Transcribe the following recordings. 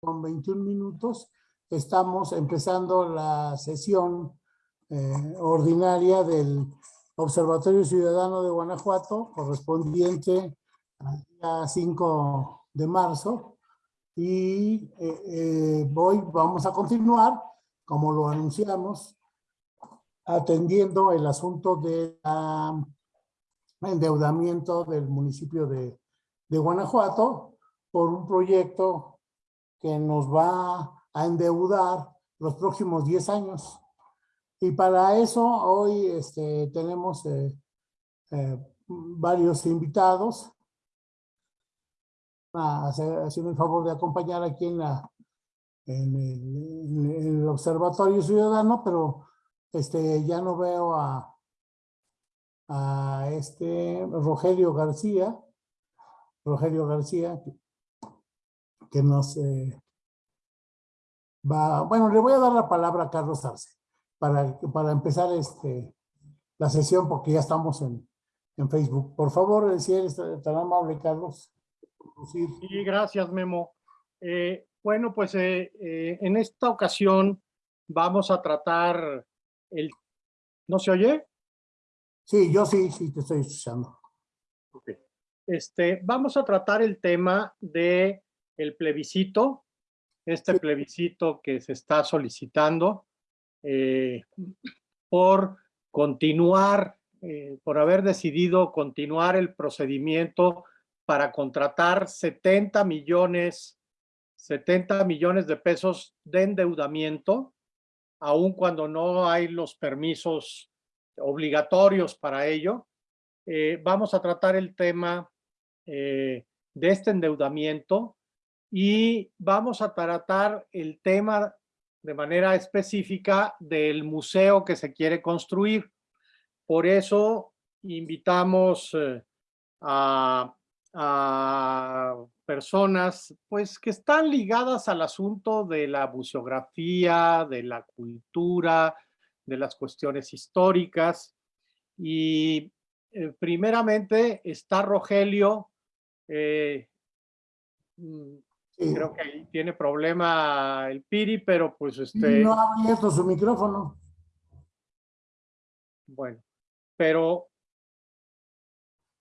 con 21 minutos. Estamos empezando la sesión eh, ordinaria del Observatorio Ciudadano de Guanajuato, correspondiente al día 5 de marzo. Y eh, eh, hoy vamos a continuar, como lo anunciamos, atendiendo el asunto del endeudamiento del municipio de, de Guanajuato por un proyecto que nos va a endeudar los próximos 10 años. Y para eso hoy este, tenemos eh, eh, varios invitados haciendo el favor de acompañar aquí en, la, en, el, Observatorio Ciudadano, pero este, ya no veo a, a este Rogelio García, Rogelio García, que nos eh, va, bueno, le voy a dar la palabra a Carlos Arce para, para empezar este, la sesión porque ya estamos en, en Facebook. Por favor, si eres tan amable, Carlos. Sí, gracias, Memo. Eh, bueno, pues eh, en esta ocasión vamos a tratar el... ¿No se oye? Sí, yo sí, sí, te estoy escuchando. Okay. Este, vamos a tratar el tema de el plebiscito, este plebiscito que se está solicitando eh, por continuar, eh, por haber decidido continuar el procedimiento para contratar 70 millones, 70 millones de pesos de endeudamiento, aun cuando no hay los permisos obligatorios para ello. Eh, vamos a tratar el tema de este endeudamiento y vamos a tratar el tema de manera específica del museo que se quiere construir. Por eso invitamos eh, a, personas pues, que están ligadas al asunto de la museografía, de la cultura, de las cuestiones históricas. Y eh, primeramente está Rogelio, eh, mm, Creo que ahí tiene problema el Piri, pero pues este... No ha abierto su micrófono. Bueno, pero...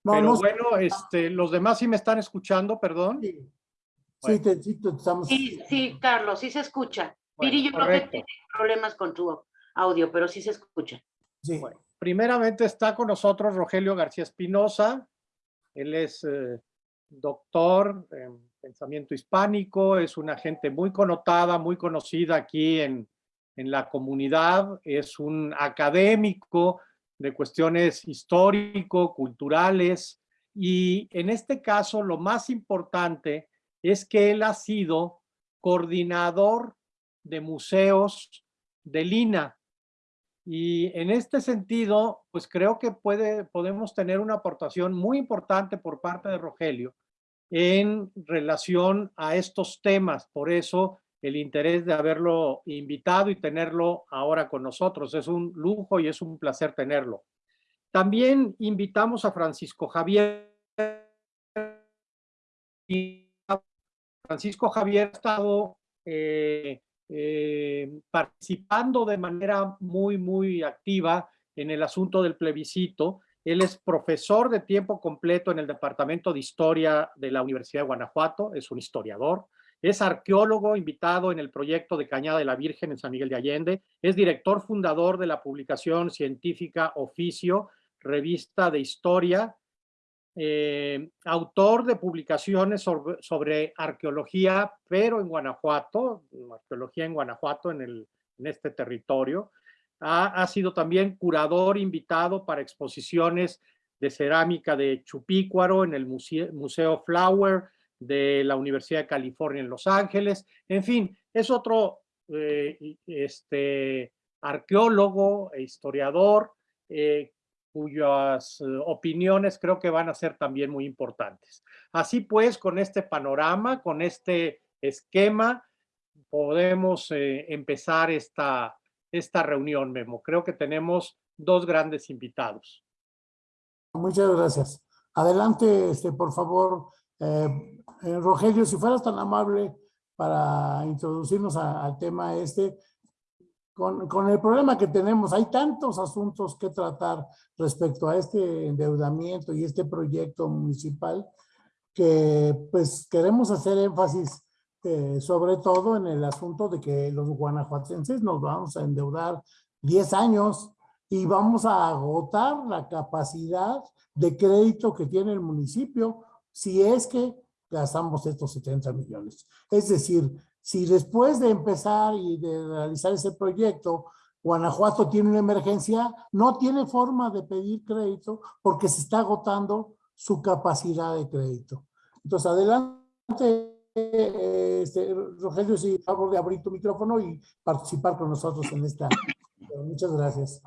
pero bueno, este, los demás sí me están escuchando, perdón. Sí, sí, te, sí, estamos... sí, sí, Carlos, sí se escucha. Piri, yo creo que tiene problemas con tu audio, pero sí se escucha. Sí. Bueno, primeramente está con nosotros Rogelio García Espinosa. Él es eh, doctor en pensamiento hispánico, es una gente muy connotada, muy conocida aquí en, en la comunidad, es un académico de cuestiones histórico, culturales, y en este caso lo más importante es que él ha sido coordinador de museos de Lina. Y en este sentido, pues creo que puede, podemos tener una aportación muy importante por parte de Rogelio, en relación a estos temas. Por eso el interés de haberlo invitado y tenerlo ahora con nosotros. Es un lujo y es un placer tenerlo. También invitamos a Francisco Javier. Francisco Javier ha estado eh, eh, participando de manera muy, muy activa en el asunto del plebiscito él es profesor de tiempo completo en el Departamento de Historia de la Universidad de Guanajuato, es un historiador, es arqueólogo invitado en el proyecto de Cañada de la Virgen en San Miguel de Allende, es director fundador de la publicación científica Oficio, revista de historia, eh, autor de publicaciones sobre, arqueología, pero en Guanajuato, arqueología en Guanajuato, en, el, en este territorio, ha, sido también curador invitado para exposiciones de cerámica de Chupícuaro en el Museo, Flower de la Universidad de California en Los Ángeles. En fin, es otro eh, este, arqueólogo e historiador eh, cuyas eh, opiniones creo que van a ser también muy importantes. Así pues, con este panorama, con este esquema, podemos empezar esta, esta reunión, Memo. Creo que tenemos dos grandes invitados. Muchas gracias. Adelante, este, por favor, eh, eh, Rogelio, si fueras tan amable para introducirnos al tema este, con, con, el problema que tenemos, hay tantos asuntos que tratar respecto a este endeudamiento y este proyecto municipal que pues queremos hacer énfasis eh, sobre todo en el asunto de que los guanajuatenses nos vamos a endeudar 10 años y vamos a agotar la capacidad de crédito que tiene el municipio si es que gastamos estos 70 millones. Es decir, si después de empezar y de realizar ese proyecto, Guanajuato tiene una emergencia, no tiene forma de pedir crédito porque se está agotando su capacidad de crédito. Entonces, adelante, este, Rogelio, si favor de abrir tu micrófono y participar con nosotros en esta. Muchas gracias.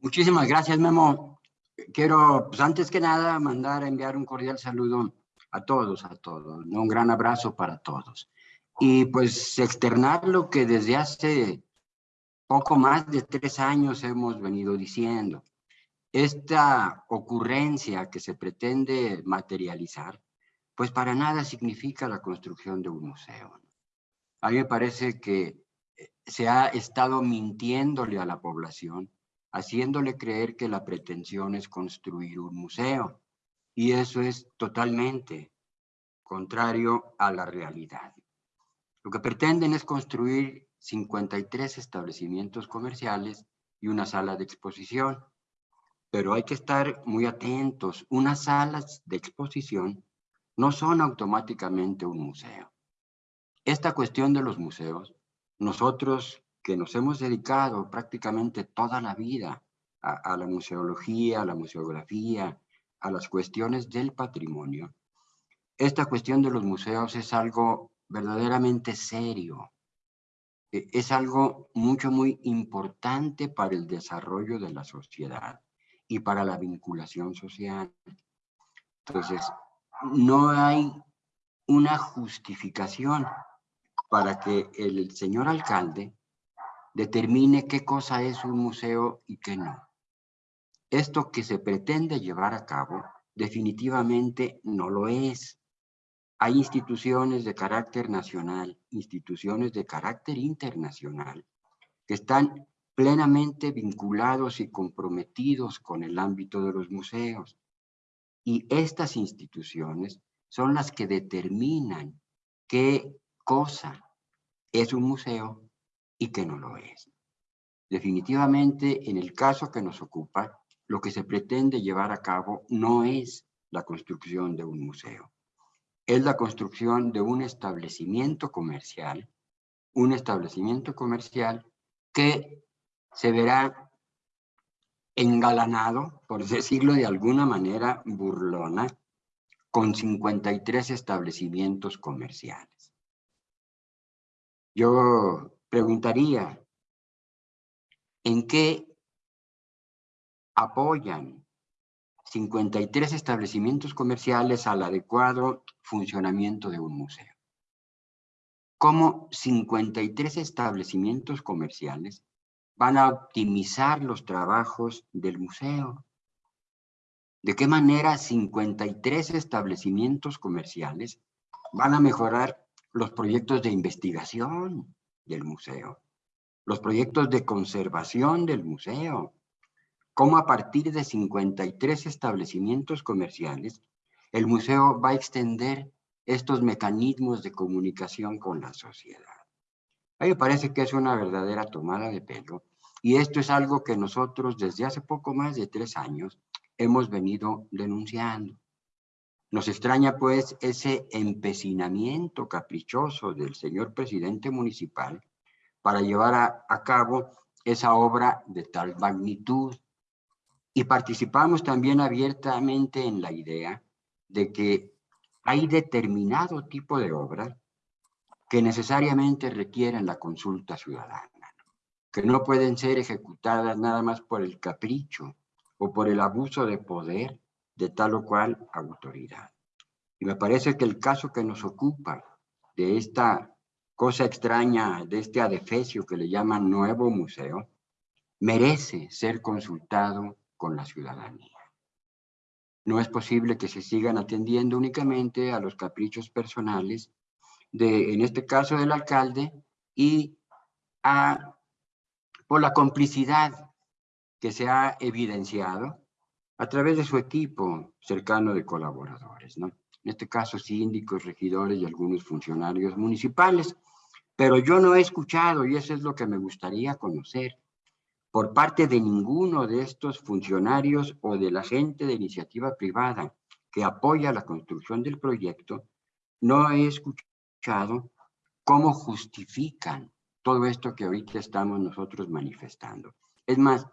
Muchísimas gracias, Memo. Quiero, pues antes que nada, mandar a enviar un cordial saludo a todos, a todos. Un gran abrazo para todos. Y pues externar lo que desde hace poco más de tres años hemos venido diciendo. Esta ocurrencia que se pretende materializar, pues para nada significa la construcción de un museo. A mí me parece que eh, se ha estado mintiéndole a la población haciéndole creer que la pretensión es construir un museo. Y eso es totalmente contrario a la realidad. Lo que pretenden es construir 53 establecimientos comerciales y una sala de exposición. Pero hay que estar muy atentos. Unas salas de exposición no son automáticamente un museo. Esta cuestión de los museos, nosotros que nos hemos dedicado prácticamente toda la vida a, la museología, a la museografía, a las cuestiones del patrimonio, esta cuestión de los museos es algo verdaderamente serio. E, es algo mucho, muy importante para el desarrollo de la sociedad y para la vinculación social. Entonces, no hay una justificación para que el señor alcalde determine qué cosa es un museo y qué no. Esto que se pretende llevar a cabo definitivamente no lo es. Hay instituciones de carácter nacional, instituciones de carácter internacional, que están plenamente vinculados y comprometidos con el ámbito de los museos. Y estas instituciones son las que determinan qué cosa es un museo y que no lo es. Definitivamente, en el caso que nos ocupa, lo que se pretende llevar a cabo no es la construcción de un museo. Es la construcción de un establecimiento comercial, un establecimiento comercial que se verá engalanado, por decirlo de alguna manera burlona, con 53 establecimientos comerciales. Yo preguntaría, ¿en qué apoyan 53 establecimientos comerciales al adecuado funcionamiento de un museo? ¿Cómo 53 establecimientos comerciales van a optimizar los trabajos del museo? ¿De qué manera 53 establecimientos comerciales van a mejorar los proyectos de investigación, del museo, los proyectos de conservación del museo, cómo a partir de 53 establecimientos comerciales, el museo va a extender estos mecanismos de comunicación con la sociedad. A mí me parece que es una verdadera tomada de pelo y esto es algo que nosotros desde hace poco más de tres años hemos venido denunciando. Nos extraña pues ese empecinamiento caprichoso del señor presidente municipal para llevar a, cabo esa obra de tal magnitud. Y participamos también abiertamente en la idea de que hay determinado tipo de obras que necesariamente requieren la consulta ciudadana, que no pueden ser ejecutadas nada más por el capricho o por el abuso de poder de tal o cual autoridad. Y me parece que el caso que nos ocupa de esta cosa extraña, de este adefesio que le llaman nuevo museo, merece ser consultado con la ciudadanía. No es posible que se sigan atendiendo únicamente a los caprichos personales de, en este caso, del alcalde y a, por la complicidad que se ha evidenciado a través de su equipo cercano de colaboradores, ¿no? En este caso, síndicos, regidores y algunos funcionarios municipales. Pero yo no he escuchado, y eso es lo que me gustaría conocer, por parte de ninguno de estos funcionarios o de la gente de iniciativa privada que apoya la construcción del proyecto, no he escuchado cómo justifican todo esto que ahorita estamos nosotros manifestando. Es más,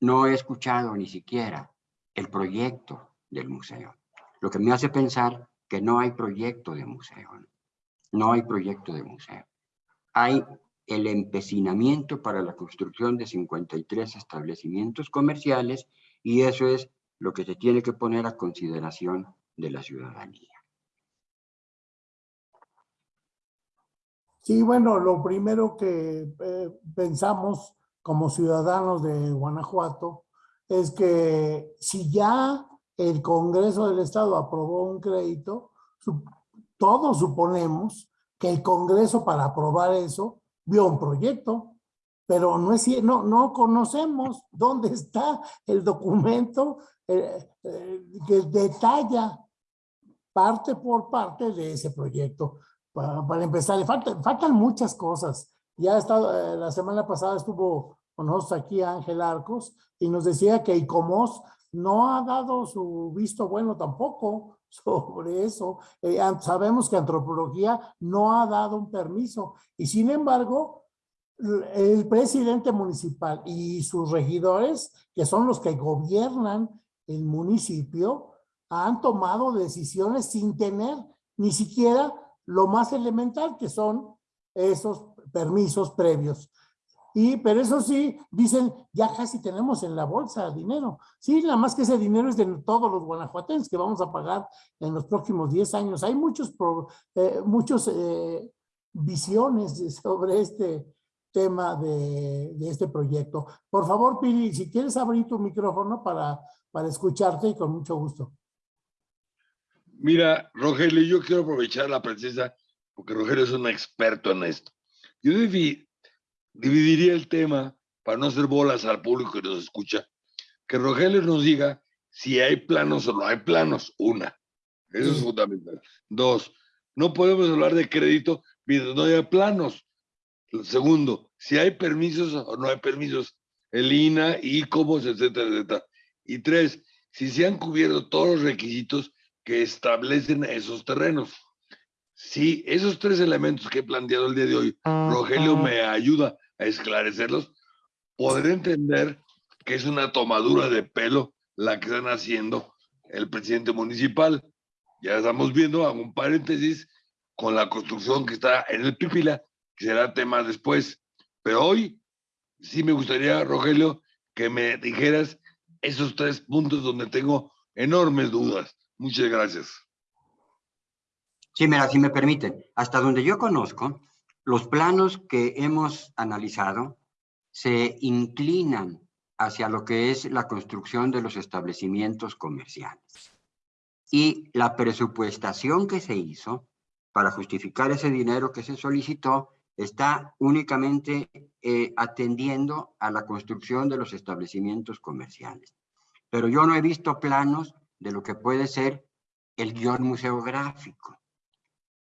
no he escuchado ni siquiera el proyecto del museo, lo que me hace pensar que no hay proyecto de museo. No hay proyecto de museo. Hay el empecinamiento para la construcción de 53 establecimientos comerciales y eso es lo que se tiene que poner a consideración de la ciudadanía. Sí, bueno, lo primero que eh, pensamos como ciudadanos de Guanajuato es que si ya el Congreso del Estado aprobó un crédito, todos suponemos que el Congreso para aprobar eso vio un proyecto, pero no, es, no, no conocemos dónde está el documento eh, eh, que detalla parte por parte de ese proyecto. Para, empezar, faltan, faltan muchas cosas. Ya estado, eh, la semana pasada estuvo con nosotros aquí Ángel Arcos y nos decía que ICOMOS no ha dado su visto bueno tampoco sobre eso. Eh, sabemos que antropología no ha dado un permiso y sin embargo el presidente municipal y sus regidores, que son los que gobiernan el municipio, han tomado decisiones sin tener ni siquiera lo más elemental que son esos permisos previos. Y, pero eso sí, dicen, ya casi tenemos en la bolsa dinero. Sí, nada más que ese dinero es de todos los guanajuatenses que vamos a pagar en los próximos 10 años. Hay muchos, eh, muchos eh, visiones sobre este tema de, de, este proyecto. Por favor, Piri, si quieres abrir tu micrófono para, para escucharte y con mucho gusto. Mira, Rogelio, yo quiero aprovechar la presencia, porque Rogelio es un experto en esto. Yo dividiría el tema para no hacer bolas al público que nos escucha, que Rogelio nos diga si hay planos o no hay planos, una. Eso es fundamental. Dos, no podemos hablar de crédito mientras no haya planos. Segundo, si hay permisos o no hay permisos, el INA, ICOMOS, etcétera, etcétera. Y tres, si se han cubierto todos los requisitos que establecen esos terrenos. Si esos tres elementos que he planteado el día de hoy, Rogelio me ayuda a esclarecerlos, podré entender que es una tomadura de pelo la que están haciendo el presidente municipal. Ya estamos viendo, hago un paréntesis, con la construcción que está en el Pipila, que será tema después. Pero hoy sí me gustaría, Rogelio, que me dijeras esos tres puntos donde tengo enormes dudas. Muchas gracias. Sí, mira, si me permiten, hasta donde yo conozco, los planos que hemos analizado se inclinan hacia lo que es la construcción de los establecimientos comerciales. Y la presupuestación que se hizo para justificar ese dinero que se solicitó está únicamente eh, atendiendo a la construcción de los establecimientos comerciales. Pero yo no he visto planos de lo que puede ser el guion museográfico,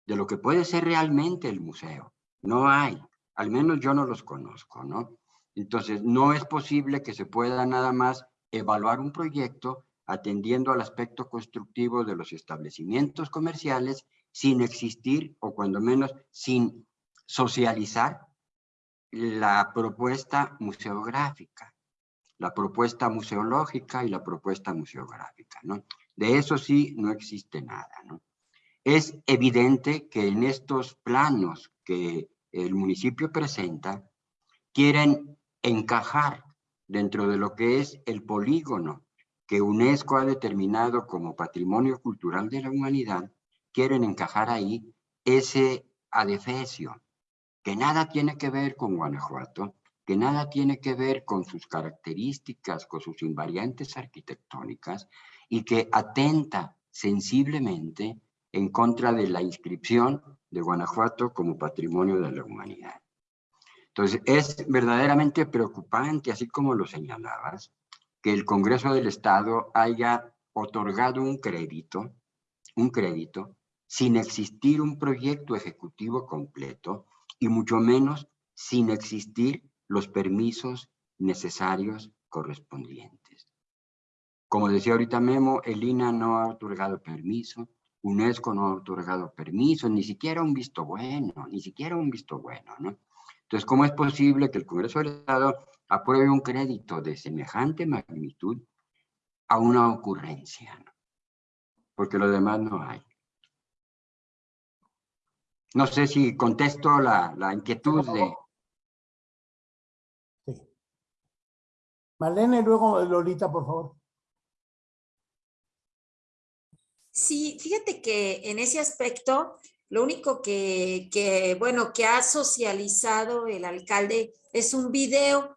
de lo que puede ser realmente el museo. No hay, al menos yo no los conozco, ¿no? Entonces, no es posible que se pueda nada más evaluar un proyecto atendiendo al aspecto constructivo de los establecimientos comerciales sin existir o cuando menos sin socializar la propuesta museográfica, la propuesta museológica y la propuesta museográfica, ¿no? De eso sí no existe nada. Es evidente que en estos planos que el municipio presenta quieren encajar dentro de lo que es el polígono que UNESCO ha determinado como patrimonio cultural de la humanidad, quieren encajar ahí ese adefesio, que nada tiene que ver con Guanajuato, que nada tiene que ver con sus características, con sus invariantes arquitectónicas, y que atenta sensiblemente en contra de la inscripción de Guanajuato como Patrimonio de la Humanidad. Entonces, es verdaderamente preocupante, así como lo señalabas, que el Congreso del Estado haya otorgado un crédito, un crédito, sin existir un proyecto ejecutivo completo y mucho menos sin existir los permisos necesarios correspondientes. Como decía ahorita Memo, el INA no ha otorgado permiso, UNESCO no ha otorgado permiso, ni siquiera un visto bueno, ni siquiera un visto bueno, ¿no? Entonces, ¿cómo es posible que el Congreso del Estado apruebe un crédito de semejante magnitud a una ocurrencia? Porque lo demás no hay. No sé si contesto la, la inquietud de... Sí. Marlene, luego Lolita, por favor. Sí, fíjate que en ese aspecto, lo único que, que, bueno, que ha socializado el alcalde es un video,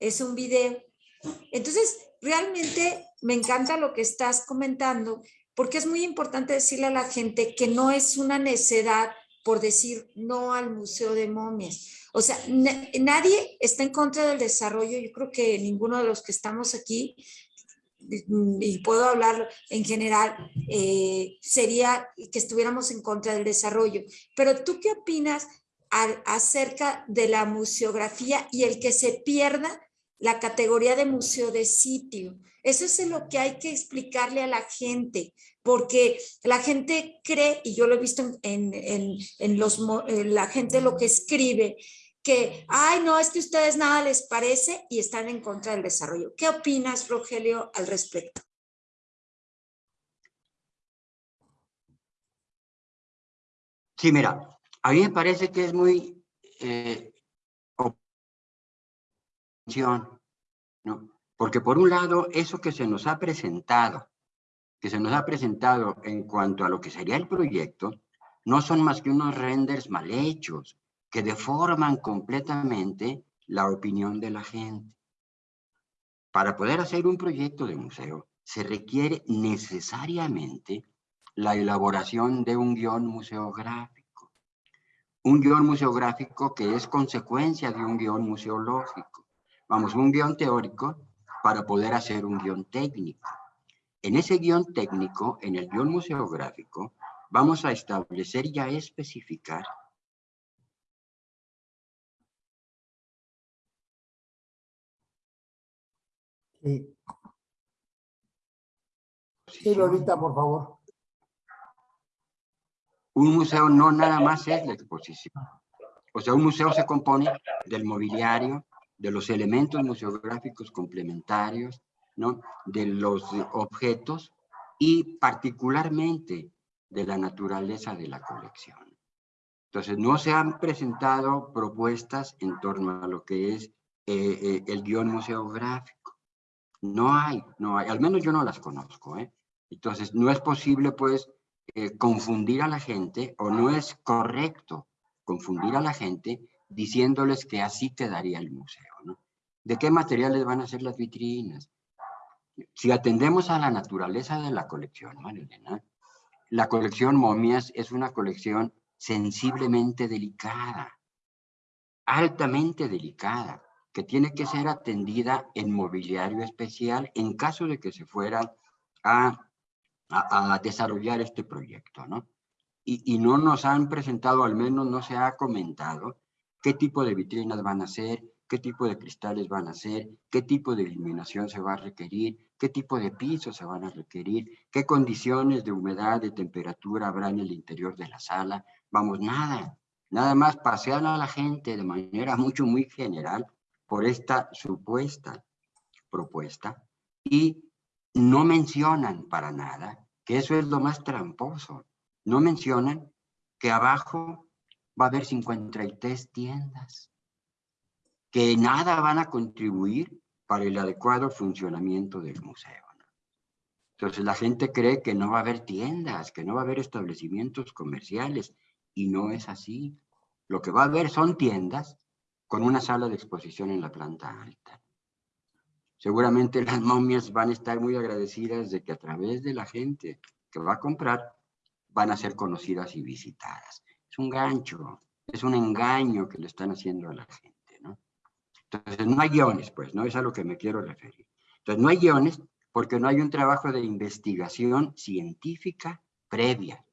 es un video. Entonces, realmente me encanta lo que estás comentando, porque es muy importante decirle a la gente que no es una necedad por decir no al Museo de Momias. O sea, nadie está en contra del desarrollo. Yo creo que ninguno de los que estamos aquí y puedo hablar en general, eh, sería que estuviéramos en contra del desarrollo. Pero tú qué opinas acerca de la museografía y el que se pierda la categoría de museo de sitio? Eso es lo que hay que explicarle a la gente, porque la gente cree, y yo lo he visto en, los, la gente lo que escribe, que, ay, no, es que a ustedes nada les parece y están en contra del desarrollo. ¿Qué opinas, Rogelio, al respecto? Sí, mira, a mí me parece que es muy eh, ¿no? Porque por un lado, eso que se nos ha presentado, que se nos ha presentado en cuanto a lo que sería el proyecto, no son más que unos renders mal hechos, que deforman completamente la opinión de la gente. Para poder hacer un proyecto de museo, se requiere necesariamente la elaboración de un guion museográfico. Un guion museográfico que es consecuencia de un guion museológico. Vamos, un guion teórico para poder hacer un guion técnico. En ese guion técnico, en el guion museográfico, vamos a establecer y a especificar Sí. Sí, Lolita, por favor. Un museo no nada más es la exposición. O sea, un museo se compone del mobiliario, de los elementos museográficos complementarios, de los objetos y particularmente de la naturaleza de la colección. Entonces, no se han presentado propuestas en torno a lo que es eh, eh, el guion museográfico. No hay, no hay, al menos yo no las conozco, ¿eh? Entonces, no es posible, pues, confundir a la gente, o no es correcto confundir a la gente diciéndoles que así quedaría el museo. ¿De qué materiales van a ser las vitrinas? Si atendemos a la naturaleza de la colección, Marilena, la colección momias es una colección sensiblemente delicada, altamente delicada que tiene que ser atendida en mobiliario especial en caso de que se fuera a, desarrollar este proyecto, ¿no? Y, no nos han presentado, al menos no se ha comentado, qué tipo de vitrinas van a ser, qué tipo de cristales van a ser, qué tipo de iluminación se va a requerir, qué tipo de pisos se van a requerir, qué condiciones de humedad, de temperatura habrá en el interior de la sala. Vamos, nada, nada más pasear a la gente de manera mucho, muy general por esta supuesta propuesta y no mencionan para nada, que eso es lo más tramposo, no mencionan que abajo va a haber 53 tiendas, que nada van a contribuir para el adecuado funcionamiento del museo. Entonces la gente cree que no va a haber tiendas, que no va a haber establecimientos comerciales, y no es así. Lo que va a haber son tiendas con una sala de exposición en la planta alta. Seguramente las momias van a estar muy agradecidas de que a través de la gente que va a comprar, van a ser conocidas y visitadas. Es un gancho, es un engaño que le están haciendo a la gente, ¿no? Entonces, no hay guiones, pues, ¿no? Es a lo que me quiero referir. Entonces, no hay guiones porque no hay un trabajo de investigación científica previa.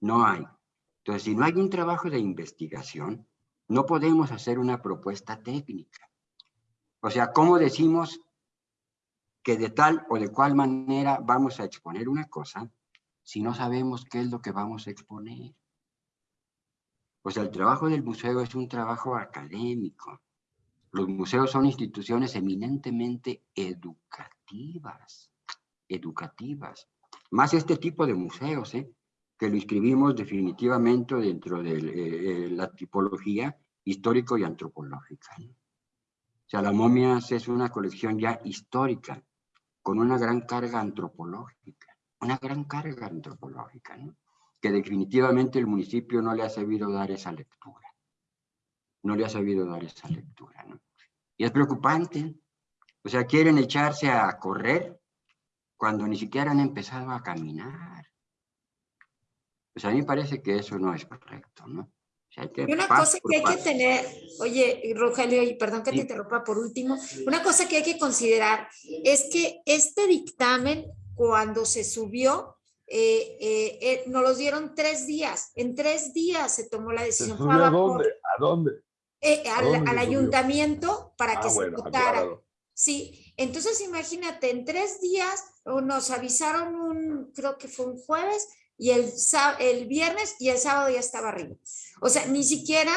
No hay. Entonces, si no hay un trabajo de investigación, no podemos hacer una propuesta técnica. O sea, ¿cómo decimos que de tal o de cual manera vamos a exponer una cosa si no sabemos qué es lo que vamos a exponer? O sea, el trabajo del museo es un trabajo académico. Los museos son instituciones eminentemente educativas, educativas. Más este tipo de museos, ¿eh? que lo inscribimos definitivamente dentro de eh, la tipología histórico y antropológica. O sea, la momias es una colección ya histórica, con una gran carga antropológica, una gran carga antropológica, ¿no? que definitivamente el municipio no le ha sabido dar esa lectura. No le ha sabido dar esa lectura, ¿no? Y es preocupante. O sea, quieren echarse a correr cuando ni siquiera han empezado a caminar. Pues a mí me parece que eso no es correcto, ¿no? y una cosa que hay que tener, oye, Rogelio, y perdón que te interrumpa por último, una cosa que hay que considerar es que este dictamen, cuando se subió, eh, eh, eh, nos los dieron tres días. En tres días se tomó la decisión. ¿A dónde? ¿A dónde? Al, ayuntamiento para ah, que se votara. Sí, entonces imagínate, en tres días nos avisaron un, creo que fue un jueves, y el, el viernes y el sábado ya estaba arriba. O sea, ni siquiera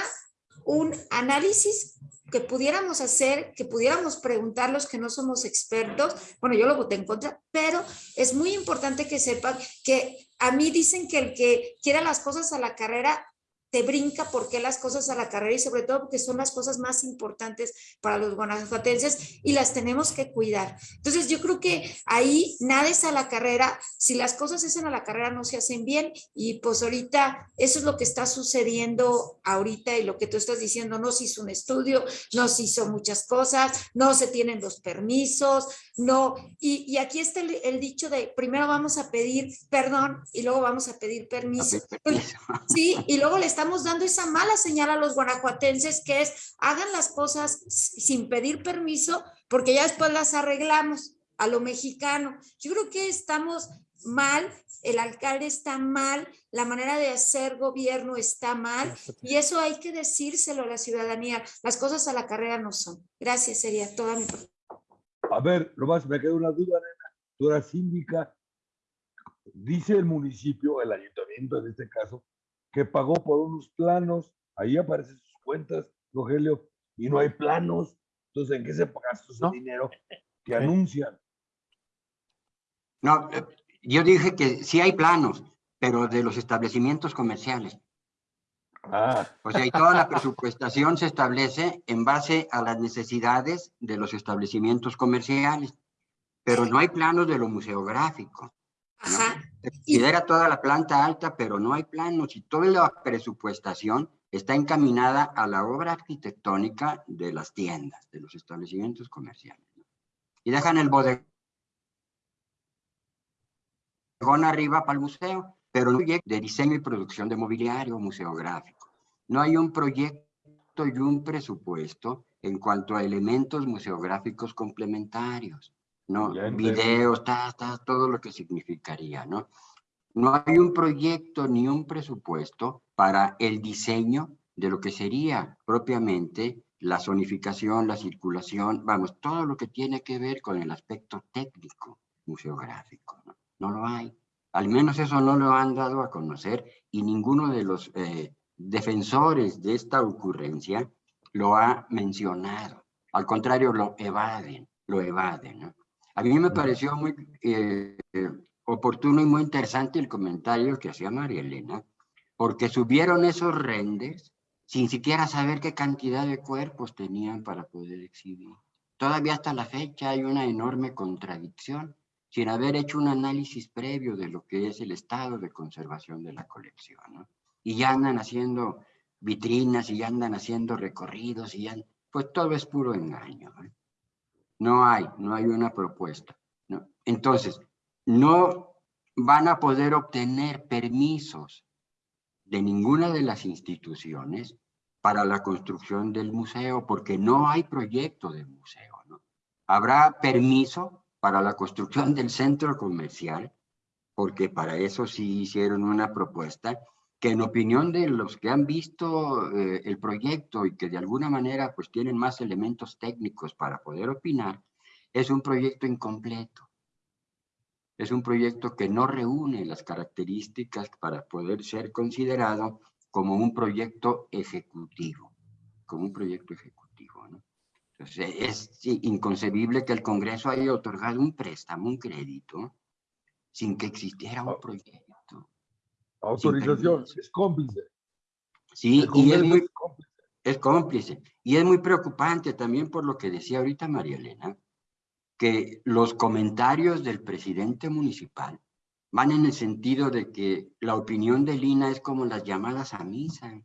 un análisis que pudiéramos hacer, que pudiéramos preguntar los que no somos expertos, bueno, yo lo voté en contra, pero es muy importante que sepan que a mí dicen que el que quiera las cosas a la carrera te brinca por qué las cosas a la carrera y sobre todo porque son las cosas más importantes para los guanajuatenses y las tenemos que cuidar. Entonces yo creo que ahí nada es a la carrera, si las cosas hacen a la carrera no se hacen bien. Y pues ahorita eso es lo que está sucediendo ahorita y lo que tú estás diciendo, no se hizo un estudio, no se hizo muchas cosas, no se tienen los permisos, no, y, aquí está el, dicho de primero vamos a pedir perdón y luego vamos a pedir permiso. Sí, y luego le estamos dando esa mala señal a los guanajuatenses que es hagan las cosas sin pedir permiso porque ya después las arreglamos a lo mexicano. Yo creo que estamos mal, el alcalde está mal, la manera de hacer gobierno está mal y eso hay que decírselo a la ciudadanía. Las cosas a la carrera no son. Gracias, sería toda mi a ver, más me queda una duda, nena. Tú eras síndica. Dice el municipio, el ayuntamiento en este caso, que pagó por unos planos. Ahí aparecen sus cuentas, Rogelio, y no hay planos. Entonces, ¿en qué se paga ese dinero que anuncian? No, eh, yo dije que sí hay planos, pero de los establecimientos comerciales. Ah. O sea, y toda la presupuestación se establece en base a las necesidades de los establecimientos comerciales, pero no hay planos de lo museográfico. Ajá. Se considera toda la planta alta, pero no hay planos y toda la presupuestación está encaminada a la obra arquitectónica de las tiendas, de los establecimientos comerciales. Y dejan el bodegón arriba para el museo pero no hay de diseño y producción de mobiliario museográfico. No hay un proyecto y un presupuesto en cuanto a elementos museográficos complementarios, ¿no? Videos, ta, todo lo que significaría, ¿no? No hay un proyecto ni un presupuesto para el diseño de lo que sería propiamente la zonificación, la circulación, vamos, todo lo que tiene que ver con el aspecto técnico museográfico, ¿no? No lo hay. Al menos eso no lo han dado a conocer y ninguno de los eh, defensores de esta ocurrencia lo ha mencionado. Al contrario, lo evaden, lo evaden. A mí me pareció muy eh, oportuno y muy interesante el comentario que hacía María Elena, porque subieron esos renders sin siquiera saber qué cantidad de cuerpos tenían para poder exhibir. Todavía hasta la fecha hay una enorme contradicción sin haber hecho un análisis previo de lo que es el estado de conservación de la colección. ¿no? Y ya andan haciendo vitrinas y ya andan haciendo recorridos y ya, pues todo es puro engaño. No hay, no hay una propuesta. Entonces, no van a poder obtener permisos de ninguna de las instituciones para la construcción del museo, porque no hay proyecto del museo. Habrá permiso para la construcción del centro comercial, porque para eso sí hicieron una propuesta, que en opinión de los que han visto eh, el proyecto y que de alguna manera pues tienen más elementos técnicos para poder opinar, es un proyecto incompleto. Es un proyecto que no reúne las características para poder ser considerado como un proyecto ejecutivo, como un proyecto ejecutivo. ¿no? Entonces, es inconcebible que el Congreso haya otorgado un préstamo, un crédito, sin que existiera un proyecto. Autorización, es cómplice. Sí, y es muy, es cómplice. Y es muy preocupante también por lo que decía ahorita María Elena, que los comentarios del presidente municipal van en el sentido de que la opinión de Lina es como las llamadas a misa.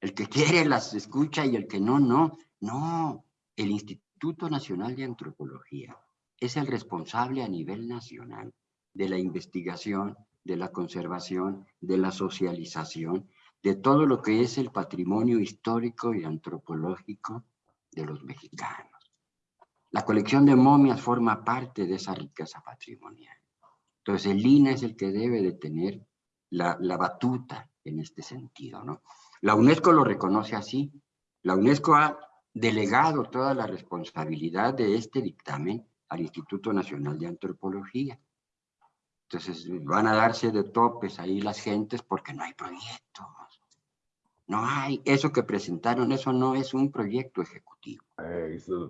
El que quiere las escucha y el que no, no. No, el Instituto Nacional de Antropología es el responsable a nivel nacional de la investigación, de la conservación, de la socialización, de todo lo que es el patrimonio histórico y antropológico de los mexicanos. La colección de momias forma parte de esa riqueza patrimonial. Entonces el INA es el que debe de tener la, la batuta en este sentido. ¿no? La UNESCO lo reconoce así. La UNESCO ha delegado toda la responsabilidad de este dictamen al Instituto Nacional de Antropología. Entonces van a darse de topes ahí las gentes porque no hay proyectos. No hay, eso que presentaron, eso no es un proyecto ejecutivo.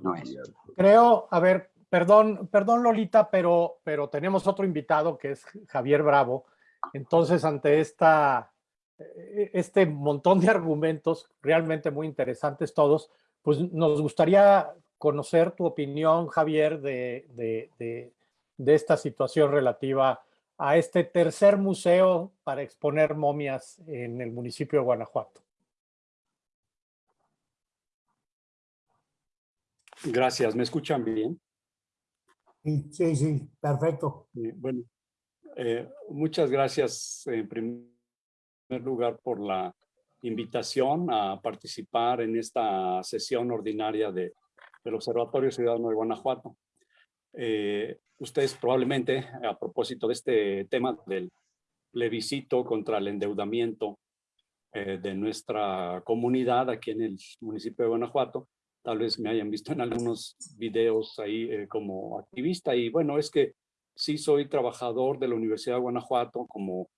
no es. Creo, a ver, perdón, perdón Lolita, pero, pero tenemos otro invitado que es Javier Bravo. Entonces, ante esta, e, este montón de argumentos, realmente muy interesantes todos, pues nos gustaría conocer tu opinión, Javier, de, de, de, de esta situación relativa a este tercer museo para exponer momias en el municipio de Guanajuato. Gracias, ¿me escuchan bien? Sí, sí, perfecto. Bueno, eh, muchas gracias en primer lugar por la invitación a participar en esta sesión ordinaria de, del Observatorio Ciudadano de Guanajuato. Eh, ustedes probablemente, a propósito de este tema del plebiscito contra el endeudamiento eh, de nuestra comunidad aquí en el municipio de Guanajuato, tal vez me hayan visto en algunos videos ahí eh, como activista. Y bueno, es que sí soy trabajador de la Universidad de Guanajuato como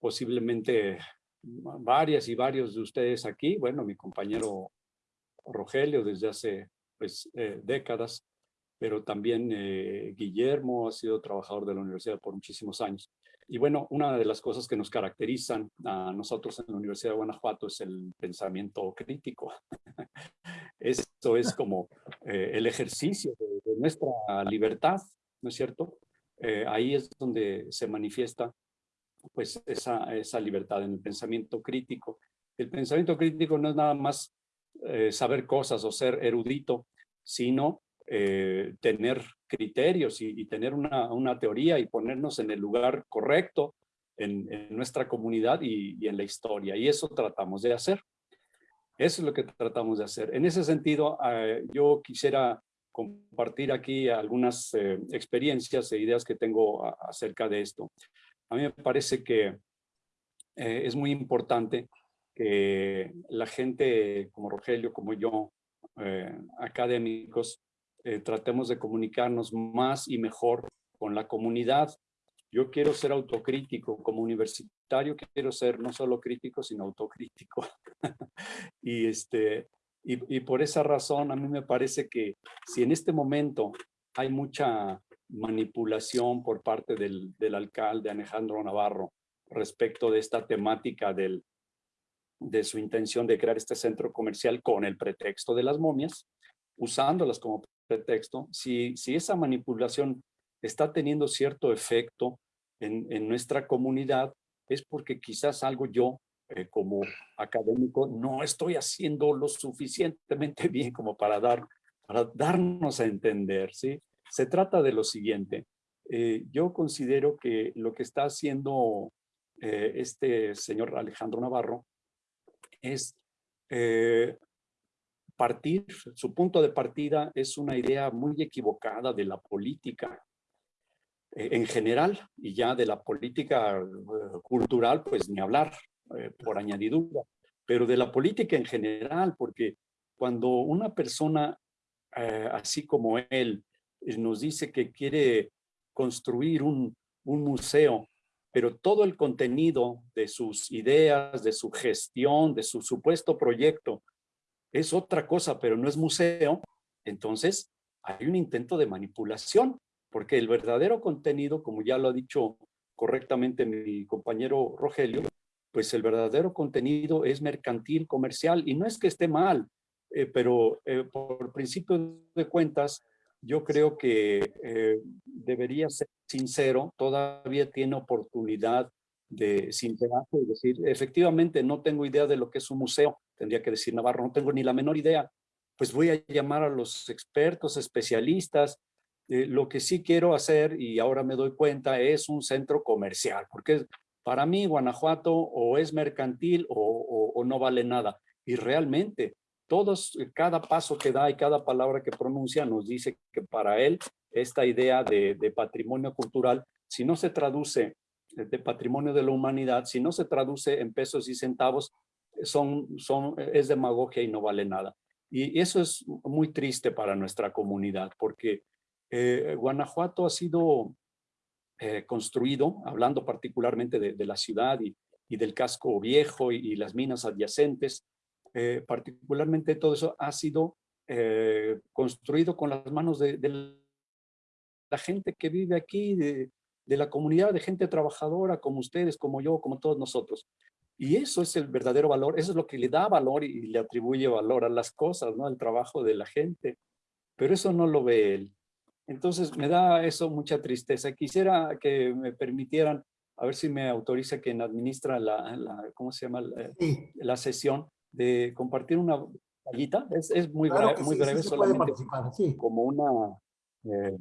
posiblemente varias y varios de ustedes aquí, bueno, mi compañero Rogelio desde hace pues décadas, pero también eh, Guillermo ha sido trabajador de la universidad por muchísimos años. Y bueno, una de las cosas que nos caracterizan a nosotros en la Universidad de Guanajuato es el pensamiento crítico. Esto es como eh, el ejercicio de, nuestra libertad, ¿no es cierto? Eh, ahí es donde se manifiesta pues esa, esa libertad en el pensamiento crítico. El pensamiento crítico no es nada más saber cosas o ser erudito, sino eh, tener criterios y, tener una, una, teoría y ponernos en el lugar correcto en, nuestra comunidad y, en la historia. Y eso tratamos de hacer. Eso es lo que tratamos de hacer. En ese sentido, eh, yo quisiera compartir aquí algunas eh, experiencias e ideas que tengo acerca de esto. A mí me parece que es muy importante que la gente como Rogelio, como yo, académicos, eh, tratemos de comunicarnos más y mejor con la comunidad. Yo quiero ser autocrítico, como universitario quiero ser no solo crítico, sino autocrítico. y, este, y, por esa razón a mí me parece que si en este momento hay mucha manipulación por parte del, del alcalde Alejandro Navarro respecto de esta temática del, de su intención de crear este centro comercial con el pretexto de las momias, usándolas como pretexto, si, si esa manipulación está teniendo cierto efecto en, en nuestra comunidad, es porque quizás algo yo eh, como académico no estoy haciendo lo suficientemente bien como para, dar, para darnos a entender. ¿sí? Se trata de lo siguiente. eh, yo considero que lo que está haciendo eh, este señor Alejandro Navarro es partir, su punto de partida es una idea muy equivocada de la política en general y ya de la política cultural, pues ni hablar por añadidura, pero de la política en general, porque cuando una persona así como él nos dice que quiere construir un, museo, pero todo el contenido de sus ideas, de su gestión, de su supuesto proyecto, es otra cosa, pero no es museo, entonces hay un intento de manipulación, porque el verdadero contenido, como ya lo ha dicho correctamente mi compañero Rogelio, pues el verdadero contenido es mercantil, comercial, y no es que esté mal, eh, pero eh, por principio de cuentas, yo creo que eh, debería ser sincero, todavía tiene oportunidad de sincerarse y decir, efectivamente no tengo idea de lo que es un museo, tendría que decir Navarro, no tengo ni la menor idea, pues voy a llamar a los expertos, especialistas, eh, lo que sí quiero hacer, y ahora me doy cuenta, es un centro comercial, porque para mí Guanajuato o es mercantil o, no vale nada, y realmente todos, eh, cada paso que da y cada palabra que pronuncia nos dice que para él esta idea de, patrimonio cultural, si no se traduce eh, de patrimonio de la humanidad, si no se traduce en pesos y centavos, son, son, es demagogia y no vale nada. Y eso es muy triste para nuestra comunidad, porque Guanajuato ha sido construido, hablando particularmente de, la ciudad y, del casco viejo y, las minas adyacentes, eh, particularmente todo eso ha sido eh, construido con las manos de, la gente que vive aquí, de, la comunidad de gente trabajadora como ustedes, como yo, como todos nosotros. Y eso es el verdadero valor, eso es lo que le da valor y, le atribuye valor a las cosas, ¿no? Al trabajo de la gente. Pero eso no lo ve él. Entonces me da eso mucha tristeza. Quisiera que me permitieran, a ver si me autoriza quien administra la, la ¿cómo se llama? La, la sesión, de compartir una tallita. Es, es muy breve, muy breve solamente como una... Eh,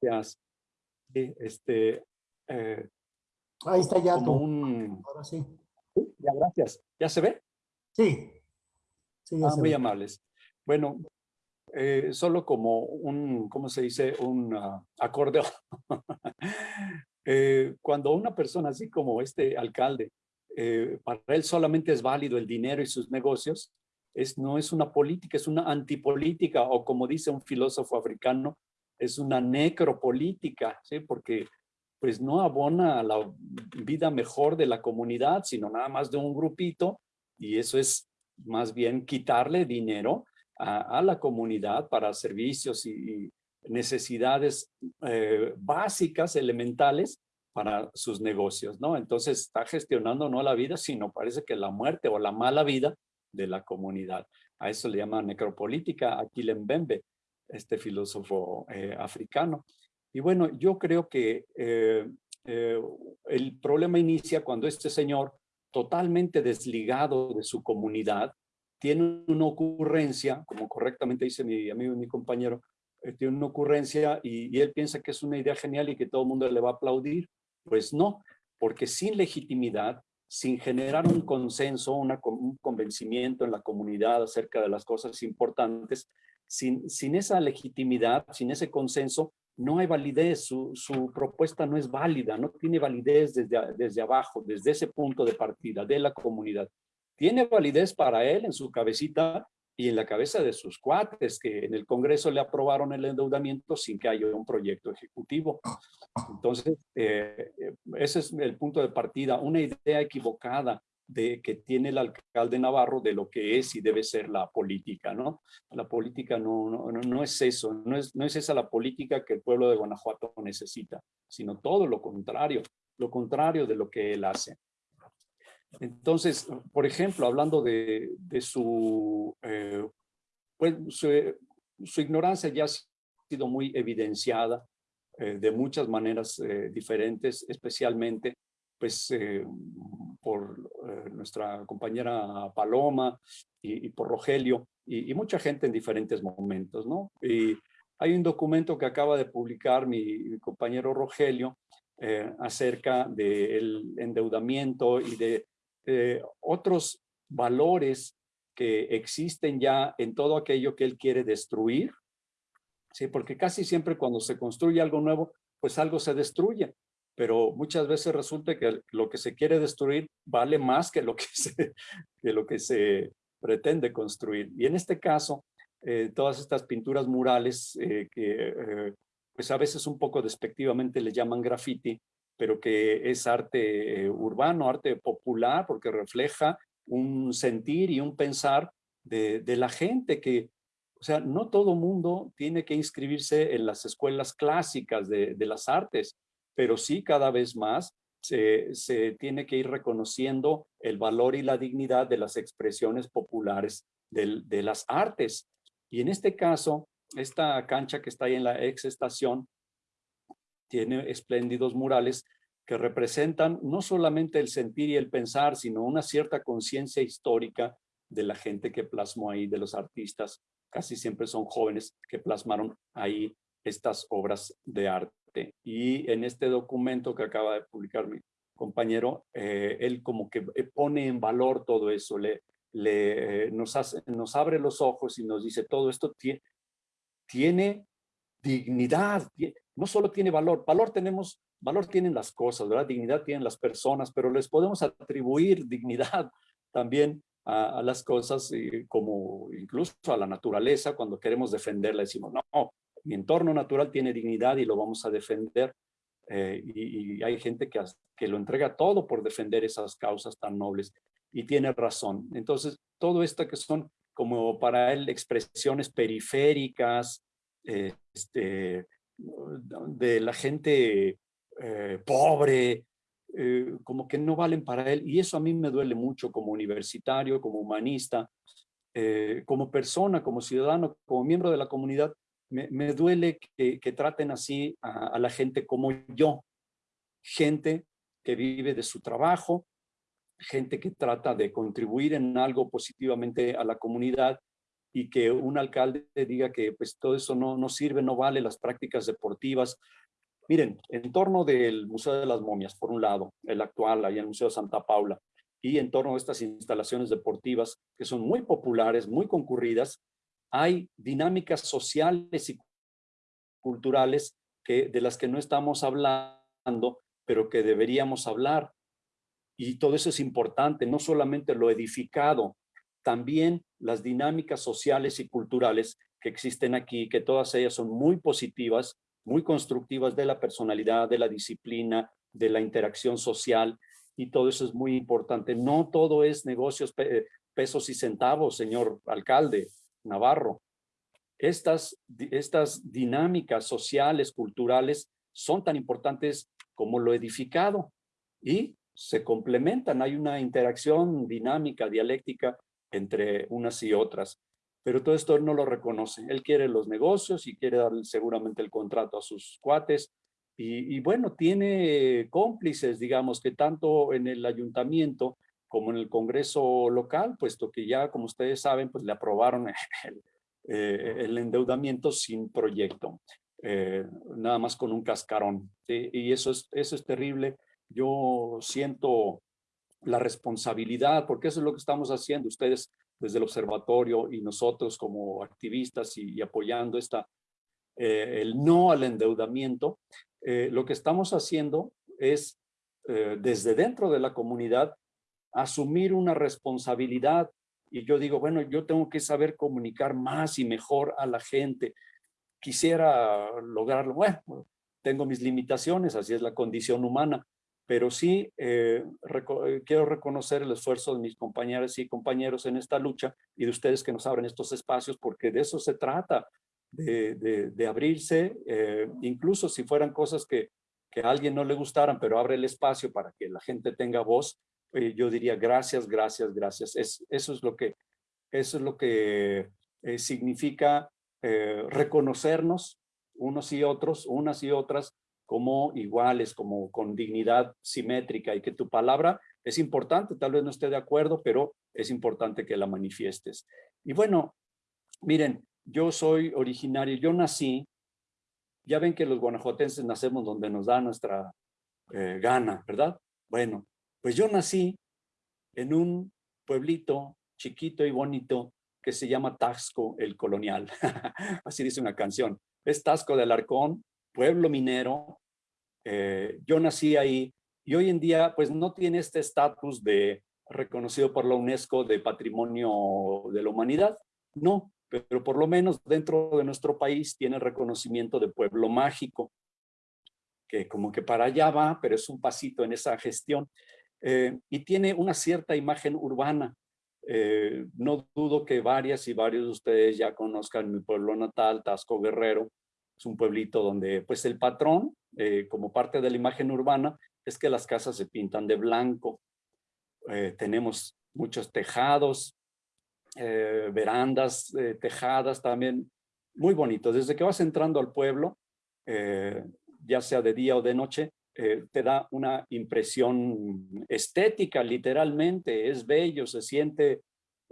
gracias. este, eh, Ahí está ya. Como un... Ahora sí. Ya, gracias. ¿Ya se ve? Sí. sí ah, muy amables. Bueno, eh, solo como un, ¿cómo se dice? Un uh, acordeón. cuando una persona así como este alcalde eh, para él solamente es válido el dinero y sus negocios, es, no es una política, es una antipolítica, o como dice un filósofo africano, es una necropolítica, ¿sí? porque pues no abona a la vida mejor de la comunidad, sino nada más de un grupito, y eso es más bien quitarle dinero a, la comunidad para servicios y, necesidades eh, básicas, elementales, para sus negocios, ¿no? Entonces está gestionando no la vida, sino parece que la muerte o la mala vida de la comunidad. A eso le llaman necropolítica aquí Mbembe, este filósofo eh, africano. Y bueno, yo creo que eh, eh, el problema inicia cuando este señor, totalmente desligado de su comunidad, tiene una ocurrencia, como correctamente dice mi amigo y mi compañero, tiene una ocurrencia y, él piensa que es una idea genial y que todo el mundo le va a aplaudir. Pues no, porque sin legitimidad, sin generar un consenso, un convencimiento en la comunidad acerca de las cosas importantes, sin, sin esa legitimidad, sin ese consenso, no hay validez, su, su, propuesta no es válida, no tiene validez desde, desde abajo, desde ese punto de partida de la comunidad. Tiene validez para él en su cabecita y en la cabeza de sus cuates que en el Congreso le aprobaron el endeudamiento sin que haya un proyecto ejecutivo. Entonces, eh, eh, ese es el punto de partida, una idea equivocada de que tiene el alcalde Navarro de lo que es y debe ser la política, ¿no? La política no, no, no es eso, no es, no es esa la política que el pueblo de Guanajuato necesita, sino todo lo contrario, lo contrario de lo que él hace. Entonces, por ejemplo, hablando de, su, eh, pues, su, ignorancia ya ha sido muy evidenciada eh, de muchas maneras eh, diferentes, especialmente pues por nuestra compañera Paloma y, por Rogelio y, mucha gente en diferentes momentos, ¿no? Y Hay un documento que acaba de publicar mi, compañero Rogelio eh, acerca del endeudamiento y de eh, otros valores que existen ya en todo aquello que él quiere destruir, ¿sí? porque casi siempre cuando se construye algo nuevo, pues algo se destruye, pero muchas veces resulta que lo que se quiere destruir vale más que lo que se, que lo que se pretende construir. Y en este caso, eh, todas estas pinturas murales eh, que eh, pues a veces un poco despectivamente le llaman graffiti, pero que es arte urbano, arte popular, porque refleja un sentir y un pensar de, de la gente que, o sea, no todo mundo tiene que inscribirse en las escuelas clásicas de, de las artes, pero sí cada vez más se, se, tiene que ir reconociendo el valor y la dignidad de las expresiones populares de, las artes. Y en este caso, esta cancha que está ahí en la ex estación tiene espléndidos murales que representan no solamente el sentir y el pensar, sino una cierta conciencia histórica de la gente que plasmó ahí, de los artistas, casi siempre son jóvenes que plasmaron ahí estas obras de arte. Y en este documento que acaba de publicar mi compañero, eh, él como que eh, pone en valor todo eso, le, le, eh, nos, hace, nos abre los ojos y nos dice todo esto tiene, tiene dignidad, no solo tiene valor, valor tenemos Valor tienen las cosas, ¿verdad? Dignidad tienen las personas, pero les podemos atribuir dignidad también a, a las cosas, eh, como incluso a la naturaleza, cuando queremos defenderla, decimos, no, mi entorno natural tiene dignidad y lo vamos a defender. Eh, y, hay gente que, que lo entrega todo por defender esas causas tan nobles y tiene razón. Entonces, todo esto que son como para él expresiones periféricas, eh, este, de la gente eh, pobre, como que no valen para él. Y eso a mí me duele mucho como universitario, como humanista, como persona, como ciudadano, como miembro de la comunidad. Me, duele que, traten así a, a la gente como yo. Gente que vive de su trabajo, gente que trata de contribuir en algo positivamente a la comunidad y que un alcalde diga que pues todo eso no, no sirve, no vale las prácticas deportivas, Miren, en torno del Museo de las Momias, por un lado, el actual, ahí en el Museo de Santa Paula, y en torno a estas instalaciones deportivas que son muy populares, muy concurridas, hay dinámicas sociales y culturales que, de las que no estamos hablando, pero que deberíamos hablar. Y todo eso es importante, no solamente lo edificado, también las dinámicas sociales y culturales que existen aquí, que todas ellas son muy positivas muy constructivas de la personalidad, de la disciplina, de la interacción social, y todo eso es muy importante. No todo es negocios, pesos y centavos, señor alcalde Navarro. Estas, estas dinámicas sociales, culturales, son tan importantes como lo edificado y se complementan. Hay una interacción dinámica, dialéctica entre unas y otras pero todo esto él no lo reconoce. Él quiere los negocios y quiere darle seguramente el contrato a sus cuates. Y, y, bueno, tiene cómplices, digamos, que tanto en el ayuntamiento como en el Congreso local, puesto que ya, como ustedes saben, pues le aprobaron el, eh, el endeudamiento sin proyecto, eh, nada más con un cascarón. Y eso es, eso es terrible. Yo siento la responsabilidad, porque eso es lo que estamos haciendo. Ustedes desde el observatorio y nosotros como activistas y, y apoyando esta, eh, el no al endeudamiento, eh, lo que estamos haciendo es eh, desde dentro de la comunidad asumir una responsabilidad. Y yo digo, bueno, yo tengo que saber comunicar más y mejor a la gente. Quisiera lograrlo, bueno, tengo mis limitaciones, así es la condición humana, pero sí eh, eh, quiero reconocer el esfuerzo de mis compañeras y compañeros en esta lucha y de ustedes que nos abren estos espacios, porque de eso se trata, de, de, abrirse, eh, incluso si fueran cosas que, que, a alguien no le gustaran, pero abre el espacio para que la gente tenga voz, eh, yo diría gracias, gracias, gracias. Es, eso es lo que, eso es lo que eh, significa reconocernos unos y otros, unas y otras, como iguales, como con dignidad simétrica y que tu palabra es importante, tal vez no esté de acuerdo, pero es importante que la manifiestes. Y bueno, miren, yo soy originario, yo nací, ya ven que los guanajuatenses nacemos donde nos da nuestra eh, gana, ¿verdad? Bueno, pues yo nací en un pueblito chiquito y bonito que se llama Taxco el Colonial. Así dice una canción. Es Taxco del Arcón, pueblo minero. Eh, yo nací ahí y hoy en día pues no tiene este estatus de reconocido por la UNESCO de Patrimonio de la Humanidad. No, pero por lo menos dentro de nuestro país tiene reconocimiento de pueblo mágico, que como que para allá va, pero es un pasito en esa gestión. Eh, y tiene una cierta imagen urbana. Eh, no dudo que varias y varios de ustedes ya conozcan mi pueblo natal, Tasco Guerrero. Es un pueblito donde pues el patrón, eh, como parte de la imagen urbana, es que las casas se pintan de blanco. tenemos muchos tejados, verandas tejadas también, muy bonitos. Desde que vas entrando al pueblo, ya sea de día o de noche, eh, te da una impresión estética, literalmente, es bello, se siente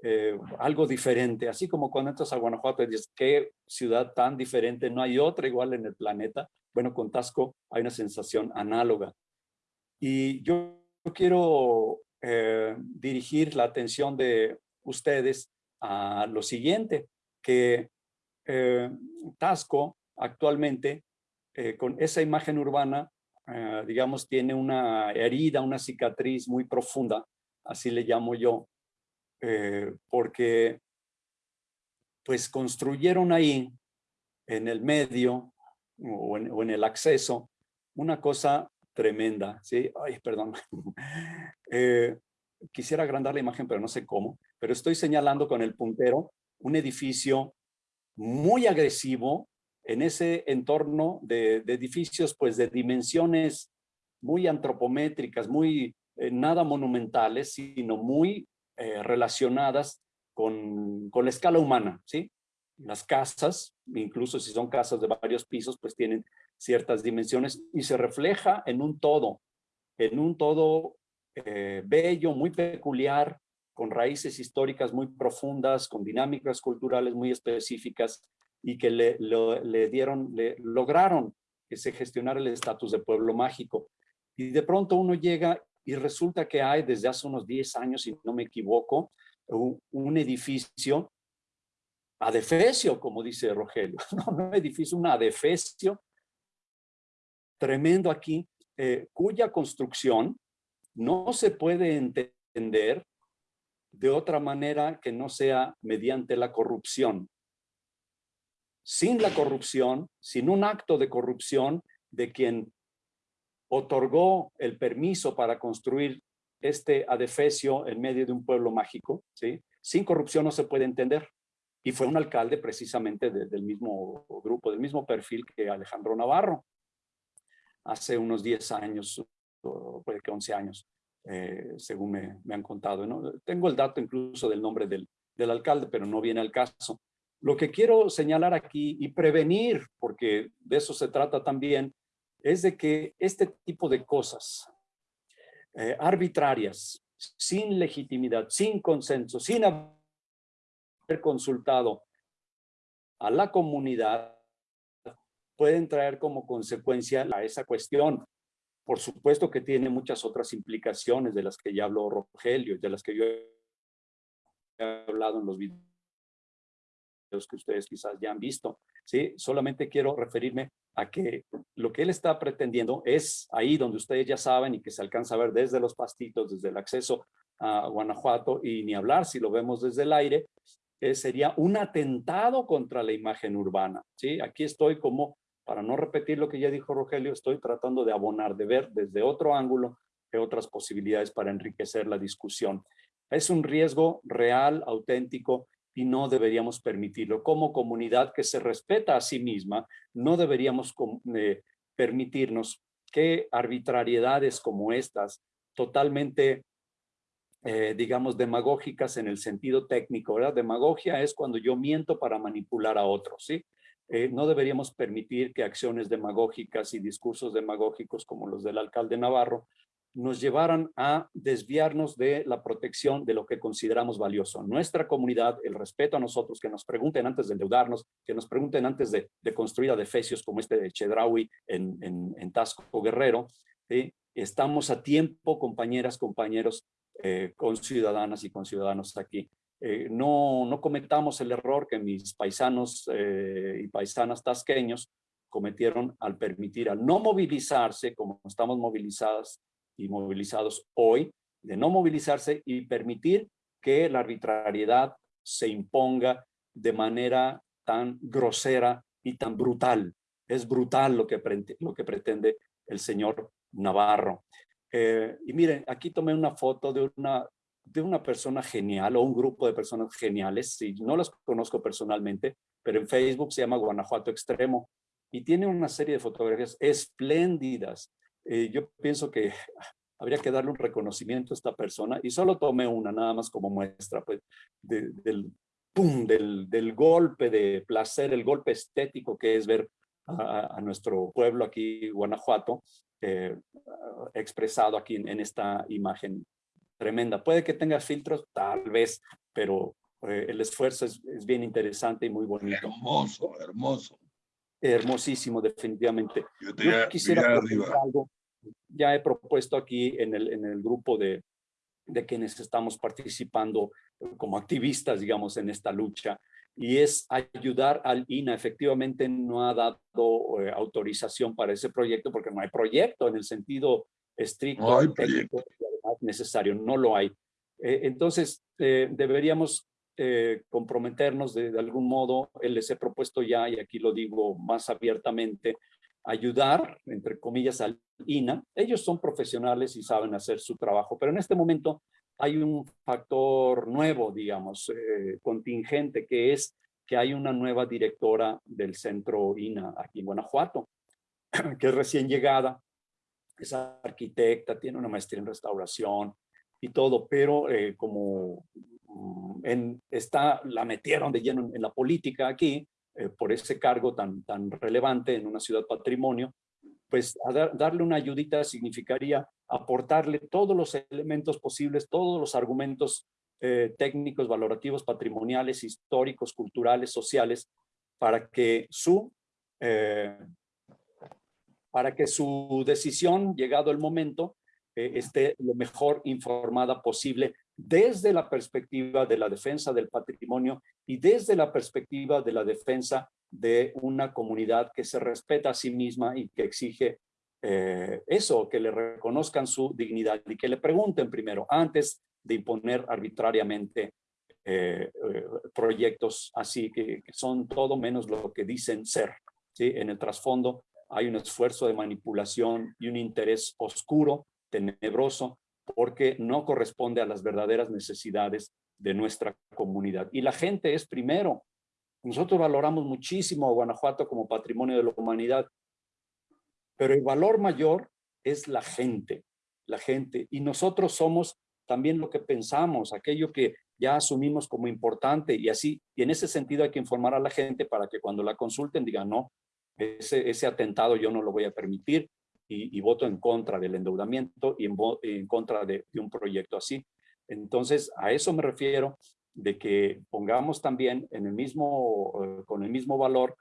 eh, algo diferente, así como cuando entras a Guanajuato y dices, qué ciudad tan diferente, no hay otra igual en el planeta. Bueno, con Tasco hay una sensación análoga. Y yo quiero eh, dirigir la atención de ustedes a lo siguiente, que Tasco actualmente, con esa imagen urbana, eh, digamos, tiene una herida, una cicatriz muy profunda, así le llamo yo, eh, porque pues construyeron ahí, en el medio o en, el acceso, una cosa tremenda, ¿sí? Ay, perdón. Eh, quisiera agrandar la imagen, pero no sé cómo, pero estoy señalando con el puntero un edificio muy agresivo, en ese entorno de, edificios pues de dimensiones muy antropométricas, muy eh, nada monumentales, sino muy eh, relacionadas con, con, la escala humana, ¿sí? Las casas, incluso si son casas de varios pisos, pues tienen ciertas dimensiones y se refleja en un todo, en un todo eh, bello, muy peculiar, con raíces históricas muy profundas, con dinámicas culturales muy específicas y que le, le dieron, le lograron que se gestionara el estatus de pueblo mágico. Y de pronto uno llega y resulta que hay desde hace unos 10 años, si no me equivoco, un, edificio adefesio, como dice Rogelio, no un edificio, un adefesio tremendo aquí, eh, cuya construcción no se puede entender de otra manera que no sea mediante la corrupción sin la corrupción, sin un acto de corrupción de quien otorgó el permiso para construir este adefesio en medio de un pueblo mágico, ¿sí? sin corrupción no se puede entender. Y fue un alcalde precisamente del mismo grupo, del mismo perfil que Alejandro Navarro, hace unos 10 años, o puede que 11 años, eh, según me, han contado. ¿no? Tengo el dato incluso del nombre del, del alcalde, pero no viene al caso. Lo que quiero señalar aquí y prevenir, porque de eso se trata también, es de que este tipo de cosas eh, arbitrarias, sin legitimidad, sin consenso, sin haber consultado a la comunidad, pueden traer como consecuencia a esa cuestión. Por supuesto que tiene muchas otras implicaciones de las que ya habló Rogelio, de las que yo he hablado en los videos que ustedes quizás ya han visto. ¿sí? Solamente quiero referirme a que lo que él está pretendiendo es ahí donde ustedes ya saben y que se alcanza a ver desde los pastitos, desde el acceso a Guanajuato y ni hablar si lo vemos desde el aire, eh, sería un atentado contra la imagen urbana. ¿sí? Aquí estoy como, para no repetir lo que ya dijo Rogelio, estoy tratando de abonar, de ver desde otro ángulo que otras posibilidades para enriquecer la discusión. Es un riesgo real, auténtico, y no deberíamos permitirlo. Como comunidad que se respeta a sí misma, no deberíamos eh, permitirnos que arbitrariedades como estas, totalmente, eh, digamos, demagógicas en el sentido técnico, ¿verdad? Demagogia es cuando yo miento para manipular a otros, ¿sí? Eh, no deberíamos permitir que acciones demagógicas y discursos demagógicos como los del alcalde Navarro nos llevaran a desviarnos de la protección de lo que consideramos valioso. Nuestra comunidad, el respeto a nosotros, que nos pregunten antes de endeudarnos, que nos pregunten antes de, construir adefesios como este de Chedraui en, en, en Tasco Guerrero. Estamos a tiempo, compañeras, compañeros, eh, con ciudadanas y con ciudadanos aquí. Eh, no, no cometamos el error que mis paisanos eh, y paisanas tasqueños cometieron al permitir, al no movilizarse, como estamos movilizadas y movilizados hoy, de no movilizarse y permitir que la arbitrariedad se imponga de manera tan grosera y tan brutal. Es brutal lo que, lo que pretende el señor Navarro. Eh, y miren, aquí tomé una foto de una, de una persona genial o un grupo de personas geniales. Sí, no las conozco personalmente, pero en Facebook se llama Guanajuato Extremo y tiene una serie de fotografías espléndidas eh, yo pienso que habría que darle un reconocimiento a esta persona y solo tomé una nada más como muestra pues, del, pum, del, golpe de placer, el golpe estético que es ver a, nuestro pueblo aquí, Guanajuato, eh, expresado aquí en, esta imagen tremenda. Puede que tenga filtros, tal vez, pero eh, el esfuerzo es, es, bien interesante y muy bonito. Hermoso, hermoso hermosísimo, definitivamente. Yo, quisiera algo. Ya he propuesto aquí en el, en el grupo de, de quienes estamos participando como activistas, digamos, en esta lucha, y es ayudar al INA. Efectivamente no ha dado eh, autorización para ese proyecto porque no hay proyecto en el sentido estricto no hay proyecto. necesario, no lo hay. Eh, entonces, eh, deberíamos eh, comprometernos de, algún modo, les he propuesto ya, y aquí lo digo más abiertamente, ayudar, entre comillas, al INA. Ellos son profesionales y saben hacer su trabajo, pero en este momento hay un factor nuevo, digamos, eh, contingente, que es que hay una nueva directora del centro INA aquí en Guanajuato, que es recién llegada, es arquitecta, tiene una maestría en restauración y todo, pero eh, como en, está, la metieron de lleno en, la política aquí, eh, por ese cargo tan, tan relevante en una ciudad patrimonio, pues darle una ayudita significaría aportarle todos los elementos posibles, todos los argumentos eh, técnicos, valorativos, patrimoniales, históricos, culturales, sociales, para que su, eh, para que su decisión, llegado el momento, esté lo mejor informada posible desde la perspectiva de la defensa del patrimonio y desde la perspectiva de la defensa de una comunidad que se respeta a sí misma y que exige eh, eso, que le reconozcan su dignidad y que le pregunten primero, antes de imponer arbitrariamente eh, eh, proyectos así, que, que, son todo menos lo que dicen ser. ¿sí? En el trasfondo hay un esfuerzo de manipulación y un interés oscuro, tenebroso, porque no corresponde a las verdaderas necesidades de nuestra comunidad. Y la gente es primero. Nosotros valoramos muchísimo a Guanajuato como patrimonio de la humanidad, pero el valor mayor es la gente, la gente. Y nosotros somos también lo que pensamos, aquello que ya asumimos como importante y así, y en ese sentido hay que informar a la gente para que cuando la consulten digan, no, ese, ese atentado yo no lo voy a permitir, y, voto en contra del endeudamiento y en, contra de, un proyecto así. Entonces, a eso me refiero de que pongamos también en el mismo, eh, con el mismo valor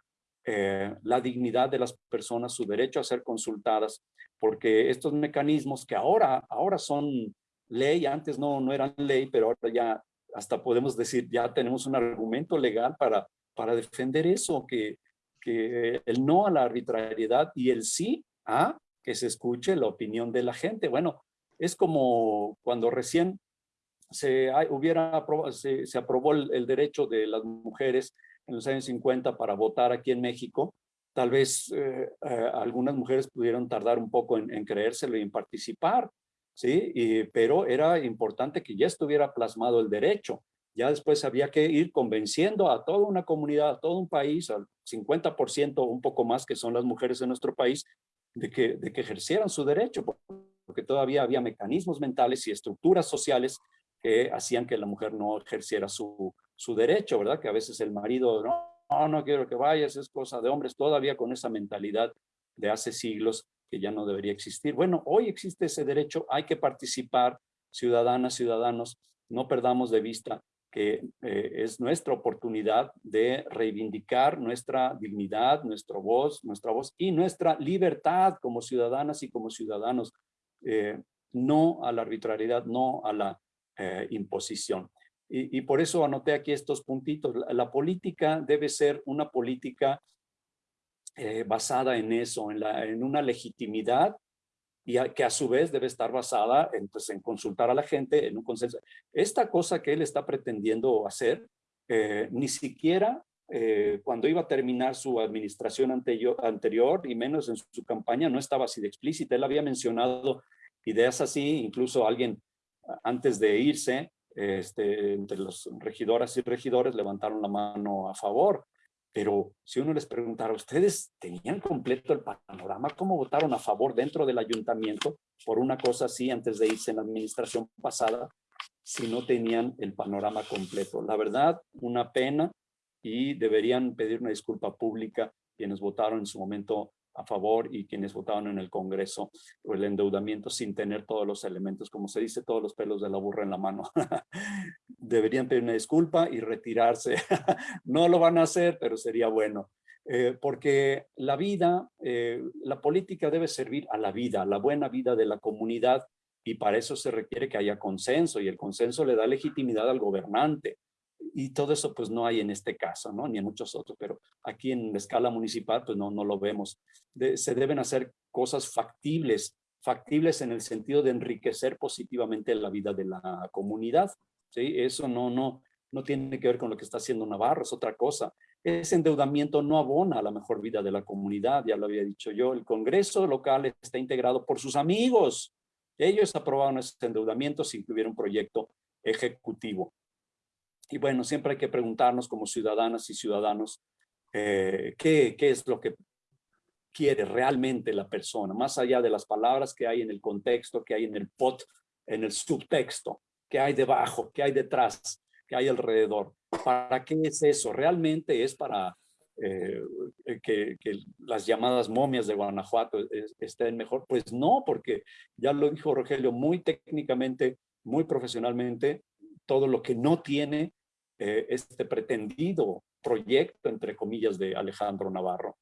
eh, la dignidad de las personas, su derecho a ser consultadas, porque estos mecanismos que ahora, ahora son ley, antes no, no eran ley, pero ahora ya hasta podemos decir, ya tenemos un argumento legal para, para defender eso, que, que el no a la arbitrariedad y el sí a que se escuche la opinión de la gente. Bueno, es como cuando recién se, hubiera, se, aprobó el, derecho de las mujeres en los años 50 para votar aquí en México. Tal vez eh, eh, algunas mujeres pudieron tardar un poco en, creérselo y en participar, ¿sí? Y, pero era importante que ya estuviera plasmado el derecho. Ya después había que ir convenciendo a toda una comunidad, a todo un país, al 50% un poco más que son las mujeres en nuestro país, de que, de que ejercieran su derecho, porque todavía había mecanismos mentales y estructuras sociales que hacían que la mujer no ejerciera su, su derecho, ¿verdad? Que a veces el marido, no, no, quiero que vayas, es cosa de hombres, todavía con esa mentalidad de hace siglos que ya no debería existir. Bueno, hoy existe ese derecho, hay que participar, ciudadanas, ciudadanos, no perdamos de vista que eh, es nuestra oportunidad de reivindicar nuestra dignidad, nuestra voz, nuestra voz y nuestra libertad como ciudadanas y como ciudadanos, eh, no a la arbitrariedad, no a la eh, imposición. Y, por eso anoté aquí estos puntitos. La, política debe ser una política basada en eso, en, una legitimidad y que a su vez debe estar basada en, pues, en consultar a la gente, en un consenso. Esta cosa que él está pretendiendo hacer, eh, ni siquiera eh, cuando iba a terminar su administración anterior, y menos en su, campaña, no estaba así de explícita. Él había mencionado ideas así, incluso alguien antes de irse, este, entre los regidoras y regidores levantaron la mano a favor. Pero si uno les preguntara, ¿ustedes tenían completo el panorama? ¿Cómo votaron a favor dentro del ayuntamiento por una cosa así antes de irse en la administración pasada? Si no tenían el panorama completo. La verdad, una pena y deberían pedir una disculpa pública quienes votaron en su momento a favor y quienes votaron en el Congreso por el endeudamiento sin tener todos los elementos, como se dice, todos los pelos de la burra en la mano. Deberían pedir una disculpa y retirarse. no lo van a hacer, pero sería bueno. Eh, porque la vida, eh, la política debe servir a la vida, a la buena vida de la comunidad y para eso se requiere que haya consenso y el consenso le da legitimidad al gobernante y todo eso pues no hay en este caso, ¿no? Ni en muchos otros, pero aquí en la escala municipal pues no, no lo vemos. se deben hacer cosas factibles, factibles en el sentido de enriquecer positivamente la vida de la comunidad, ¿sí? Eso no, no, no tiene que ver con lo que está haciendo Navarro, es otra cosa. Ese endeudamiento no abona a la mejor vida de la comunidad, ya lo había dicho yo. El Congreso local está integrado por sus amigos. Ellos aprobaron ese endeudamiento sin que hubiera un proyecto ejecutivo. Y bueno, siempre hay que preguntarnos como ciudadanas y ciudadanos eh, ¿qué, qué es lo que quiere realmente la persona, más allá de las palabras que hay en el contexto, que hay en el pot, en el subtexto, que hay debajo, que hay detrás, que hay alrededor. ¿Para qué es eso? ¿Realmente es para eh, que, que, las llamadas momias de Guanajuato estén mejor? Pues no, porque ya lo dijo Rogelio muy técnicamente, muy profesionalmente, todo lo que no tiene eh, este pretendido proyecto, entre comillas, de Alejandro Navarro.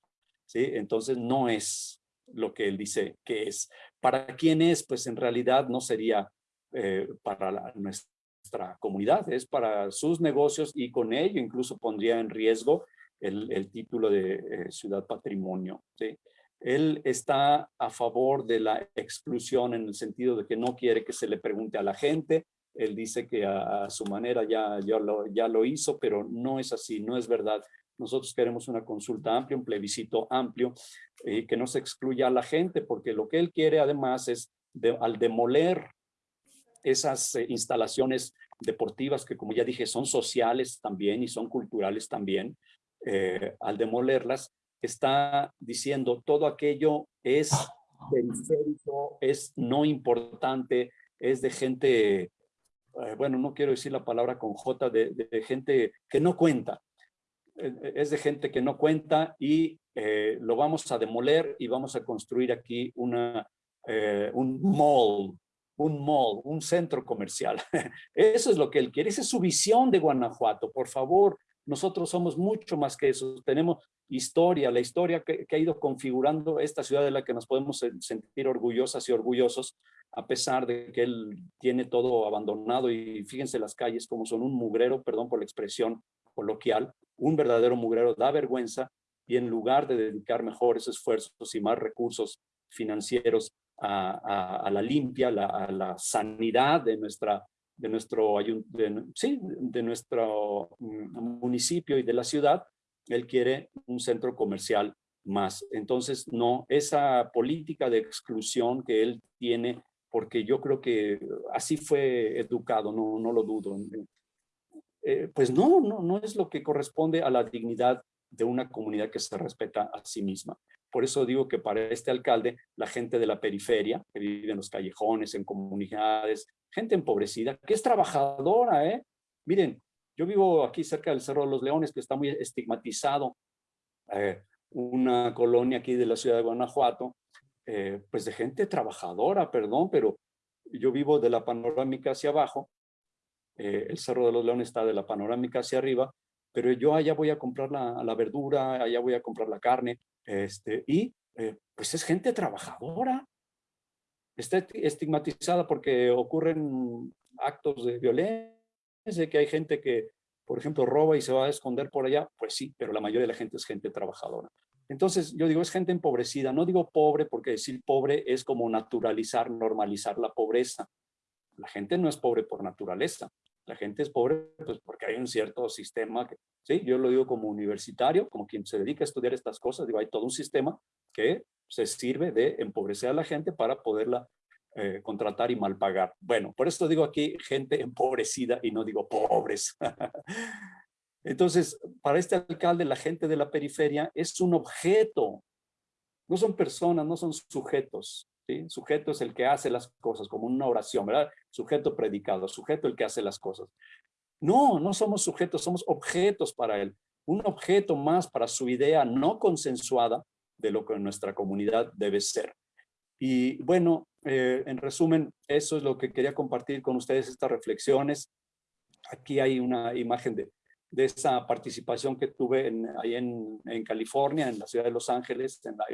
¿sí? Entonces no es lo que él dice que es. ¿Para quién es? Pues en realidad no sería eh, para nuestra comunidad, es para sus negocios y con ello incluso pondría en riesgo el, título de eh, ciudad patrimonio. ¿sí? Él está a favor de la exclusión en el sentido de que no quiere que se le pregunte a la gente, él dice que a, su manera ya, ya, lo, ya lo hizo, pero no es así, no es verdad. Nosotros queremos una consulta amplia, un plebiscito amplio, y eh, que no se excluya a la gente, porque lo que él quiere además es, al demoler esas eh, instalaciones deportivas que como ya dije son sociales también y son culturales también, eh, al demolerlas, está diciendo todo aquello es periférico, es no importante, es de gente eh, bueno, no quiero decir la palabra con J, de, gente que no cuenta. Eh, eh, es de gente que no cuenta y lo vamos a demoler y vamos a construir aquí una, un mall, un mall, un centro comercial. Eso es lo que él quiere, esa es su visión de Guanajuato. Por favor, nosotros somos mucho más que eso. Tenemos historia, la historia que, ha ido configurando esta ciudad de la que nos podemos sentir orgullosas y orgullosos, a pesar de que él tiene todo abandonado y fíjense las calles como son un mugrero, perdón por la expresión coloquial, un verdadero mugrero da vergüenza y en lugar de dedicar mejores esfuerzos y más recursos financieros a, la limpia, a la sanidad de nuestra de nuestro, sí, de nuestro mm, municipio y de la ciudad, él quiere un centro comercial más. Entonces, no, esa política de exclusión que él tiene porque yo creo que así fue educado, no, no lo dudo. Eh, pues no, no, no es lo que corresponde a la dignidad de una comunidad que se respeta a sí misma. Por eso digo que para este alcalde, la gente de la periferia, que vive en los callejones, en comunidades, gente empobrecida, que es trabajadora, ¿eh? Miren, yo vivo aquí cerca del Cerro de los Leones, que está muy estigmatizado, eh, una colonia aquí de la ciudad de Guanajuato, eh, pues de gente trabajadora, perdón, pero yo vivo de la panorámica hacia abajo, eh, el Cerro de los Leones está de la panorámica hacia arriba, pero yo allá voy a comprar la, la verdura, allá voy a comprar la carne, este, y eh, pues es gente trabajadora. Está estigmatizada porque ocurren actos de violencia, que hay gente que, por ejemplo, roba y se va a esconder por allá, pues sí, pero la mayoría de la gente es gente trabajadora. Entonces, yo digo, es gente empobrecida. No digo pobre porque decir pobre es como naturalizar, normalizar la pobreza. La gente no es pobre por naturaleza. La gente es pobre pues, porque hay un cierto sistema, que, ¿sí? yo lo digo como universitario, como quien se dedica a estudiar estas cosas, digo, hay todo un sistema que se sirve de empobrecer a la gente para poderla eh, contratar y mal pagar. Bueno, por esto digo aquí gente empobrecida y no digo pobres. Entonces, para este alcalde, la gente de la periferia es un objeto. No son personas, no son sujetos. ¿Sí? Sujeto es el que hace las cosas, como una oración, ¿verdad? Sujeto predicado, sujeto el que hace las cosas. No, no somos sujetos, somos objetos para él. Un objeto más para su idea no consensuada de lo que nuestra comunidad debe ser. Y bueno, eh, en resumen, eso es lo que quería compartir con ustedes, estas reflexiones. Aquí hay una imagen de, de esa participación que tuve en, ahí en, en, California, en la ciudad de Los Ángeles, en la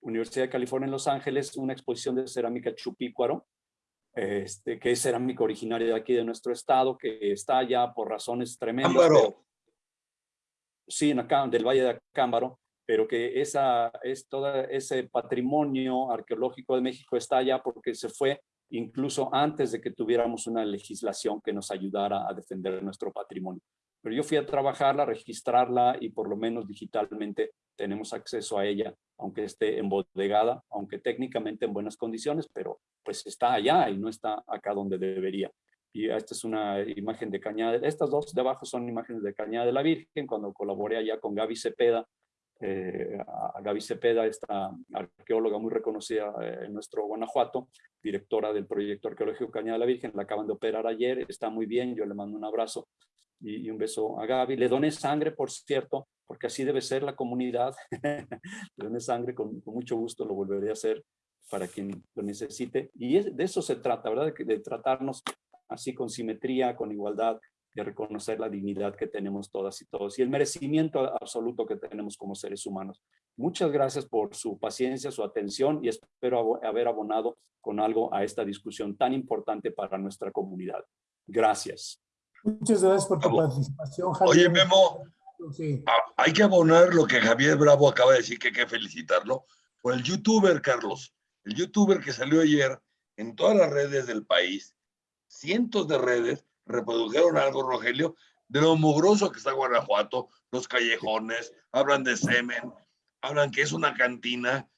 Universidad de California en Los Ángeles, una exposición de cerámica chupícuaro, este, que es cerámica originaria de aquí de nuestro estado, que está allá por razones tremendas. Pero, sí, en acá, del Valle de Acámbaro, pero que esa, es todo ese patrimonio arqueológico de México está allá porque se fue incluso antes de que tuviéramos una legislación que nos ayudara a defender nuestro patrimonio. Pero yo fui a trabajarla, registrarla y por lo menos digitalmente tenemos acceso a ella, aunque esté embodegada, aunque técnicamente en buenas condiciones, pero pues está allá y no está acá donde debería. Y esta es una imagen de Cañada, estas dos de abajo son imágenes de Cañada de la Virgen, cuando colaboré allá con Gaby Cepeda, eh, a Gaby Cepeda, esta arqueóloga muy reconocida eh, en nuestro Guanajuato, directora del proyecto arqueológico Cañada de la Virgen, la acaban de operar ayer, está muy bien, yo le mando un abrazo y, un beso a Gaby. Le doné sangre, por cierto, porque así debe ser la comunidad. Le doné sangre, con, mucho gusto lo volveré a hacer para quien lo necesite. Y de eso se trata, ¿verdad? De tratarnos así con simetría, con igualdad, de reconocer la dignidad que tenemos todas y todos y el merecimiento absoluto que tenemos como seres humanos. Muchas gracias por su paciencia, su atención y espero haber abonado con algo a esta discusión tan importante para nuestra comunidad. Gracias. Muchas gracias por tu participación, Javier. Oye, Memo, sí. hay que abonar lo que Javier Bravo acaba de decir, que hay que felicitarlo, por el youtuber, Carlos. El youtuber que salió ayer en todas las redes del país, cientos de redes, reprodujeron algo, Rogelio, de lo mugroso que está Guanajuato, los callejones, hablan de semen, hablan que es una cantina.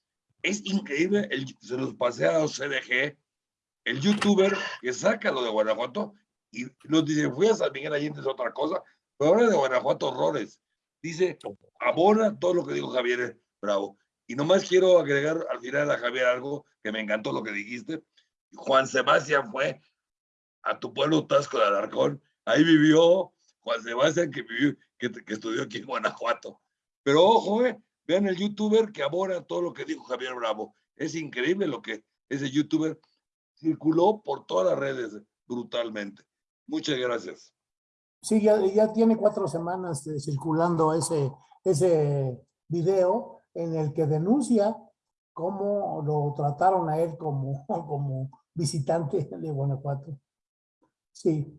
Es increíble, el, se los pasé a los CDG, el youtuber que saca lo de Guanajuato y nos dice, fui a San Miguel Allende es otra cosa, pero ahora de Guanajuato horrores. Dice, abona todo lo que dijo Javier Bravo. Y nomás quiero agregar al final a Javier algo que me encantó lo que dijiste. Juan Sebastián fue a tu pueblo Tasco de Alarcón. Ahí vivió Juan Sebastián, que, vivió, que, estudió aquí en Guanajuato. Pero ojo, eh, vean el youtuber que abona todo lo que dijo Javier Bravo. Es increíble lo que ese youtuber circuló por todas las redes brutalmente. Muchas gracias. Sí, ya, ya tiene cuatro semanas eh, circulando ese, ese video en el que denuncia cómo lo trataron a él como, como visitante de Guanajuato. Sí.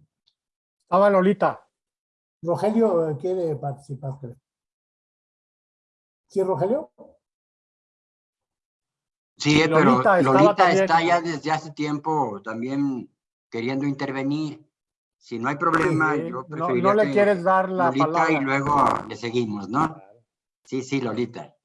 Estaba Lolita. Rogelio eh, quiere participar, ¿Sí, Rogelio? Sí, pero Lolita, está ya desde hace tiempo también queriendo intervenir. Si no hay problema, yo preferiría no, no le quieres dar la Lolita palabra. y luego le seguimos, ¿no? Sí, sí, Lolita.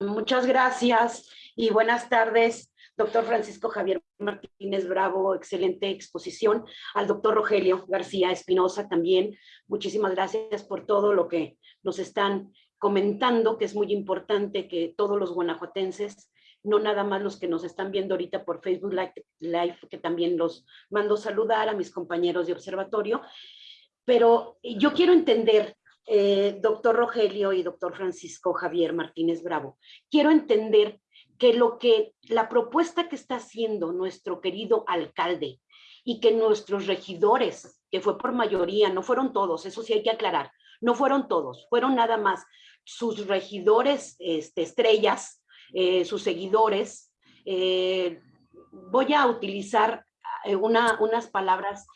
Muchas gracias y buenas tardes doctor Francisco Javier Martínez Bravo, excelente exposición, al doctor Rogelio García Espinosa también, muchísimas gracias por todo lo que nos están comentando, que es muy importante que todos los guanajuatenses, no nada más los que nos están viendo ahorita por Facebook Live, que también los mando saludar a mis compañeros de observatorio, pero yo quiero entender, eh, doctor Rogelio y doctor Francisco Javier Martínez Bravo, quiero entender que lo que la propuesta que está haciendo nuestro querido alcalde y que nuestros regidores, que fue por mayoría, no fueron todos, eso sí hay que aclarar, no fueron todos, fueron nada más sus regidores este, estrellas, eh, sus seguidores. eh, voy a utilizar eh, una, unas palabras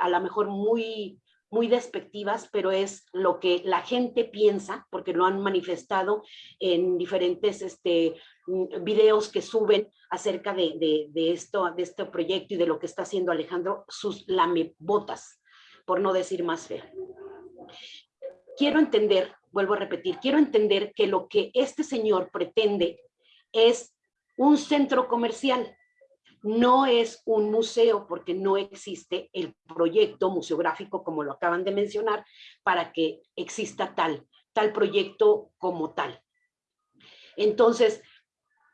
a lo mejor muy, muy despectivas, pero es lo que la gente piensa, porque lo han manifestado en diferentes este, videos que suben acerca de, de, de esto, de este proyecto y de lo que está haciendo Alejandro, sus lamebotas, por no decir más feo. Quiero entender, vuelvo a repetir, quiero entender que lo que este señor pretende es un centro comercial, no es un museo porque no existe el proyecto museográfico como lo acaban de mencionar para que exista tal, tal proyecto como tal. Entonces,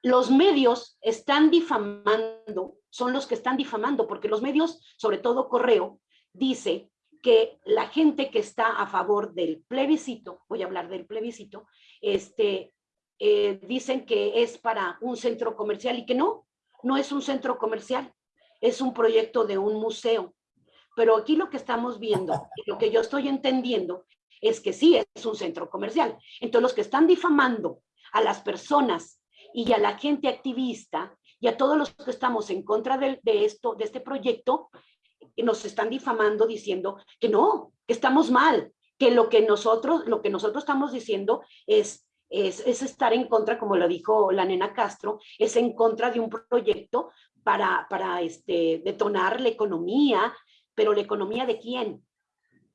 los medios están difamando, son los que están difamando, porque los medios, sobre todo Correo, dice que la gente que está a favor del plebiscito, voy a hablar del plebiscito, este, eh, dicen que es para un centro comercial y que no, no es un centro comercial, es un proyecto de un museo. Pero aquí lo que estamos viendo, lo que yo estoy entendiendo, es que sí es un centro comercial. Entonces los que están difamando a las personas y a la gente activista y a todos los que estamos en contra de, esto, de este proyecto, nos están difamando diciendo que no, que estamos mal, que lo que nosotros, lo que nosotros estamos diciendo es es, es, estar en contra, como lo dijo la nena Castro, es en contra de un proyecto para, para este, detonar la economía, pero la economía de quién?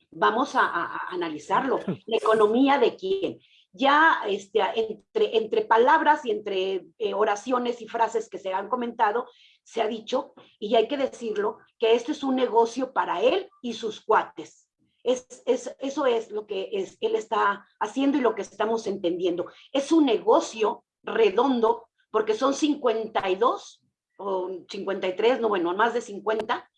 Vamos a analizarlo. La economía de quién. Ya este, entre, entre palabras y entre eh, oraciones y frases que se han comentado, se ha dicho, y hay que decirlo, que este es un negocio para él y sus cuates. Es, es, eso es lo que es, él está haciendo y lo que estamos entendiendo. Es un negocio redondo porque son 52 o 53, no bueno, más de 50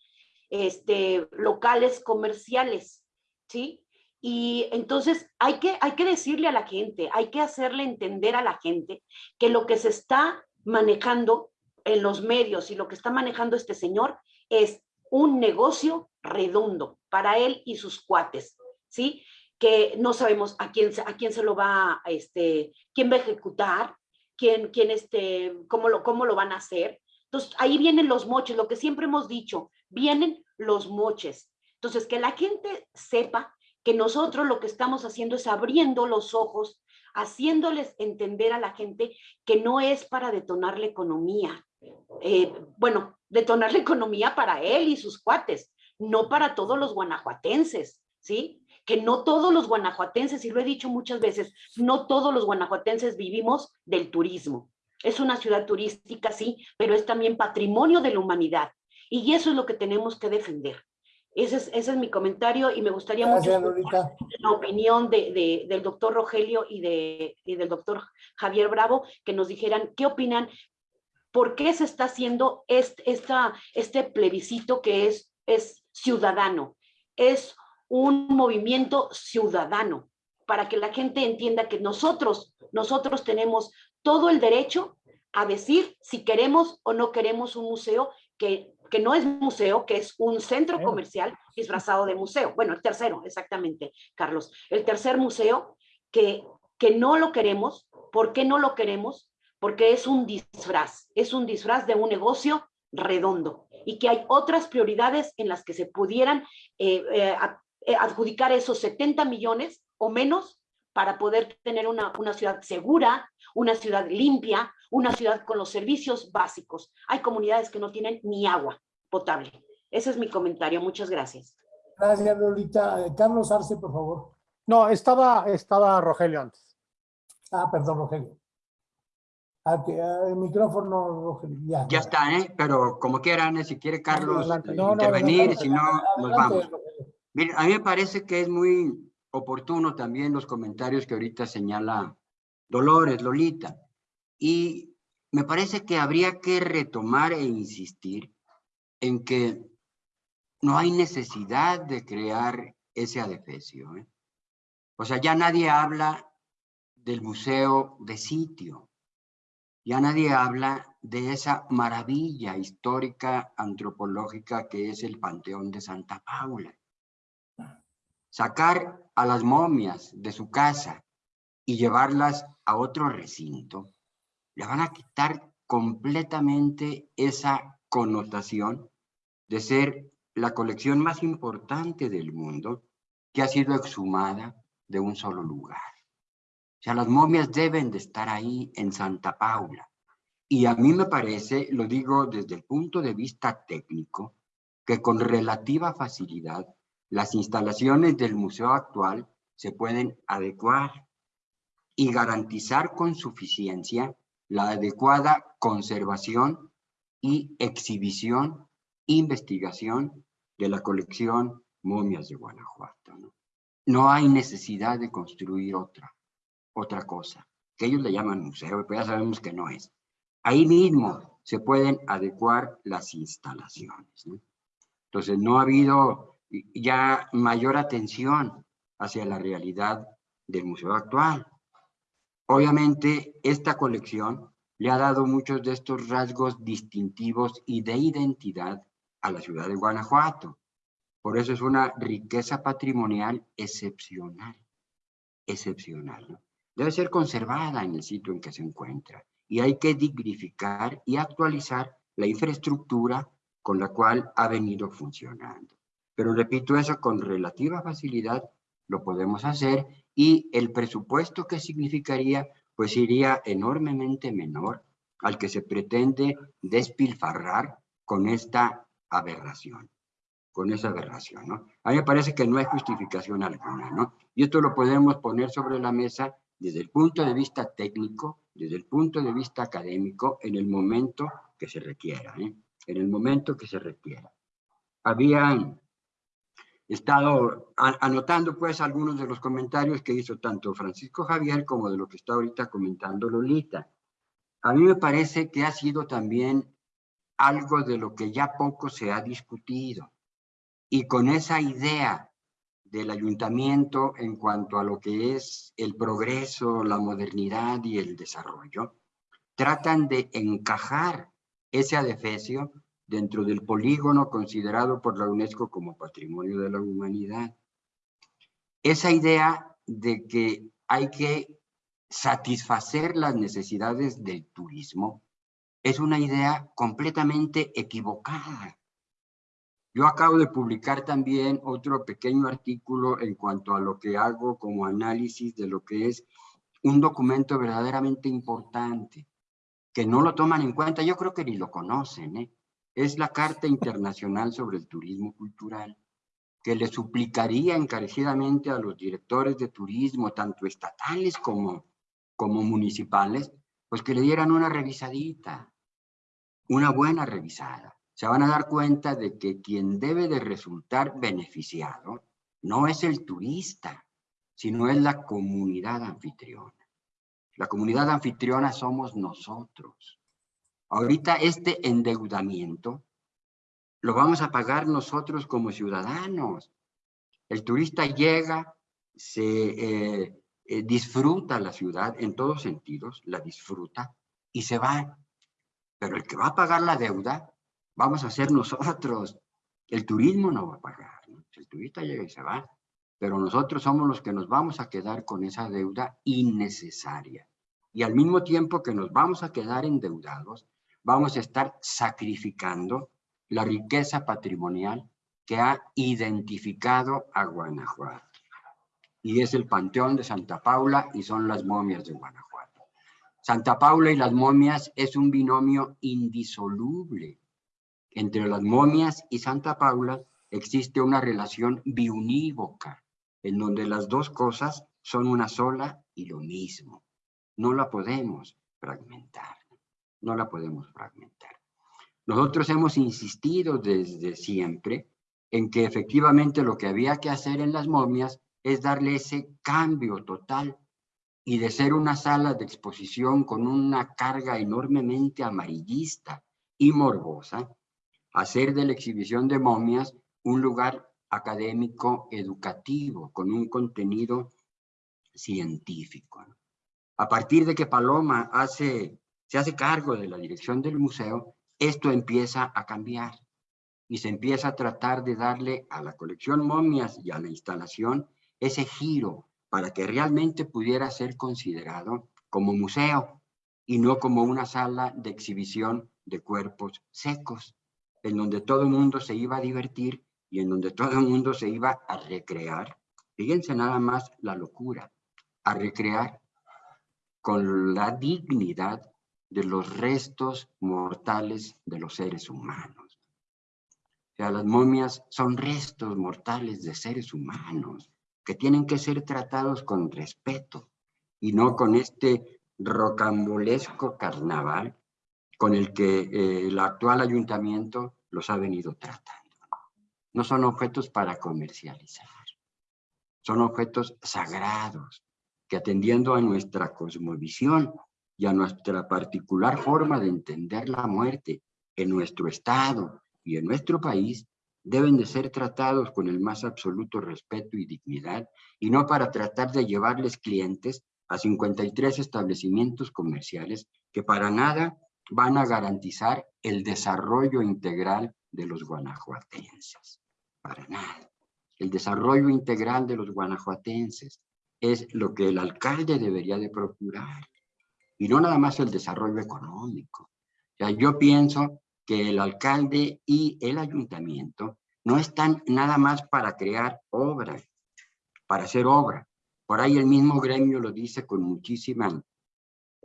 este, locales comerciales, ¿sí? Y entonces hay que, hay que decirle a la gente, hay que hacerle entender a la gente que lo que se está manejando en los medios y lo que está manejando este señor es un negocio redondo para él y sus cuates, ¿sí? Que no sabemos a quién, a quién se lo va, este, quién va a ejecutar, quién, quién este, cómo lo, cómo lo van a hacer. Entonces, ahí vienen los moches, lo que siempre hemos dicho, vienen los moches. Entonces, que la gente sepa que nosotros lo que estamos haciendo es abriendo los ojos, haciéndoles entender a la gente que no es para detonar la economía. Eh, bueno, detonar la economía para él y sus cuates, no para todos los guanajuatenses, ¿sí? Que no todos los guanajuatenses, y lo he dicho muchas veces, no todos los guanajuatenses vivimos del turismo. Es una ciudad turística, sí, pero es también patrimonio de la humanidad. Y eso es lo que tenemos que defender. Ese es, ese es mi comentario y me gustaría Gracias, mucho la opinión de, de, del doctor Rogelio y, de, y del doctor Javier Bravo, que nos dijeran qué opinan, por qué se está haciendo este, esta, este plebiscito que es, es ciudadano, es un movimiento ciudadano, para que la gente entienda que nosotros, nosotros tenemos todo el derecho a decir si queremos o no queremos un museo que que no es museo, que es un centro comercial disfrazado de museo. Bueno, el tercero, exactamente, Carlos. El tercer museo que, que no lo queremos. ¿Por qué no lo queremos? Porque es un disfraz, es un disfraz de un negocio redondo y que hay otras prioridades en las que se pudieran eh, eh, adjudicar esos 70 millones o menos para poder tener una, una ciudad segura, una ciudad limpia, una ciudad con los servicios básicos. Hay comunidades que no tienen ni agua potable. Ese es mi comentario. Muchas gracias. Gracias, Lolita. Eh, Carlos Arce, por favor. No, estaba, estaba Rogelio antes. Ah, perdón, Rogelio. Ah, ah, el micrófono, Rogelio. Ya, Ya está, ¿eh? Pero como quieran, ¿eh? si quiere Carlos No, no, intervenir, si no, nos vamos. A mí me parece que es muy oportuno también los comentarios que ahorita señala Dolores, Lolita. Y me parece que habría que retomar e insistir en que no hay necesidad de crear ese adefesio. ¿eh? O sea, ya nadie habla del museo de sitio. Ya nadie habla de esa maravilla histórica antropológica que es el Panteón de Santa Paula. Sacar a las momias de su casa y llevarlas a otro recinto, le van a quitar completamente esa connotación de ser la colección más importante del mundo que ha sido exhumada de un solo lugar. O sea, las momias deben de estar ahí en Santa Paula. Y a mí me parece, lo digo desde el punto de vista técnico, que con relativa facilidad las instalaciones del museo actual se pueden adecuar y garantizar con suficiencia la adecuada conservación y exhibición, investigación de la colección Momias de Guanajuato. ¿no? hay necesidad de construir otra, otra cosa, que ellos le llaman museo, pero ya sabemos que no es. Ahí mismo se pueden adecuar las instalaciones. ¿no? Entonces, no ha habido ya mayor atención hacia la realidad del museo actual. Obviamente, esta colección le ha dado muchos de estos rasgos distintivos y de identidad a la ciudad de Guanajuato. Por eso es una riqueza patrimonial excepcional, excepcional. Debe ser conservada en el sitio en que se encuentra y hay que dignificar y actualizar la infraestructura con la cual ha venido funcionando. Pero repito eso, con relativa facilidad lo podemos hacer y el presupuesto que significaría pues iría enormemente menor al que se pretende despilfarrar con esta aberración, con esa aberración, ¿no? A mí me parece que no hay justificación alguna, ¿no? Y esto lo podemos poner sobre la mesa desde el punto de vista técnico, desde el punto de vista académico, en el momento que se requiera, ¿eh? En el momento que se requiera. Habían estado anotando pues algunos de los comentarios que hizo tanto Francisco Javier como de lo que está ahorita comentando Lolita. A mí me parece que ha sido también algo de lo que ya poco se ha discutido. Y con esa idea del ayuntamiento en cuanto a lo que es el progreso, la modernidad y el desarrollo, tratan de encajar ese adefesio dentro del polígono considerado por la UNESCO como Patrimonio de la Humanidad. Esa idea de que hay que satisfacer las necesidades del turismo es una idea completamente equivocada. Yo acabo de publicar también otro pequeño artículo en cuanto a lo que hago como análisis de lo que es un documento verdaderamente importante, que no lo toman en cuenta, yo creo que ni lo conocen, ¿eh? Es la Carta Internacional sobre el Turismo Cultural, que le suplicaría encarecidamente a los directores de turismo, tanto estatales como, como municipales, pues que le dieran una revisadita, una buena revisada. Se van a dar cuenta de que quien debe de resultar beneficiado no es el turista, sino es la comunidad anfitriona. La comunidad anfitriona somos nosotros. Ahorita este endeudamiento lo vamos a pagar nosotros como ciudadanos. El turista llega, se eh, eh, disfruta la ciudad en todos sentidos, la disfruta y se va. Pero el que va a pagar la deuda, vamos a ser nosotros. El turismo no va a pagar. El turista llega y se va. Pero nosotros somos los que nos vamos a quedar con esa deuda innecesaria. Y al mismo tiempo que nos vamos a quedar endeudados, vamos a estar sacrificando la riqueza patrimonial que ha identificado a Guanajuato. Y es el Panteón de Santa Paula y son las momias de Guanajuato. Santa Paula y las momias es un binomio indisoluble. Entre las momias y Santa Paula existe una relación biunívoca, en donde las dos cosas son una sola y lo mismo. No la podemos fragmentar no la podemos fragmentar. Nosotros hemos insistido desde siempre en que efectivamente lo que había que hacer en las momias es darle ese cambio total y de ser una sala de exposición con una carga enormemente amarillista y morbosa, hacer de la exhibición de momias un lugar académico educativo con un contenido científico. A partir de que Paloma hace se hace cargo de la dirección del museo, esto empieza a cambiar y se empieza a tratar de darle a la colección momias y a la instalación ese giro para que realmente pudiera ser considerado como museo y no como una sala de exhibición de cuerpos secos, en donde todo el mundo se iba a divertir y en donde todo el mundo se iba a recrear. Fíjense nada más la locura, a recrear con la dignidad de los restos mortales de los seres humanos. O sea, las momias son restos mortales de seres humanos que tienen que ser tratados con respeto y no con este rocambolesco carnaval con el que eh, el actual ayuntamiento los ha venido tratando. No son objetos para comercializar, son objetos sagrados que atendiendo a nuestra cosmovisión y a nuestra particular forma de entender la muerte en nuestro estado y en nuestro país, deben de ser tratados con el más absoluto respeto y dignidad, y no para tratar de llevarles clientes a 53 establecimientos comerciales que para nada van a garantizar el desarrollo integral de los guanajuatenses. Para nada. El desarrollo integral de los guanajuatenses es lo que el alcalde debería de procurar. Y no nada más el desarrollo económico. O sea, yo pienso que el alcalde y el ayuntamiento no están nada más para crear obra, para hacer obra. Por ahí el mismo gremio lo dice con muchísima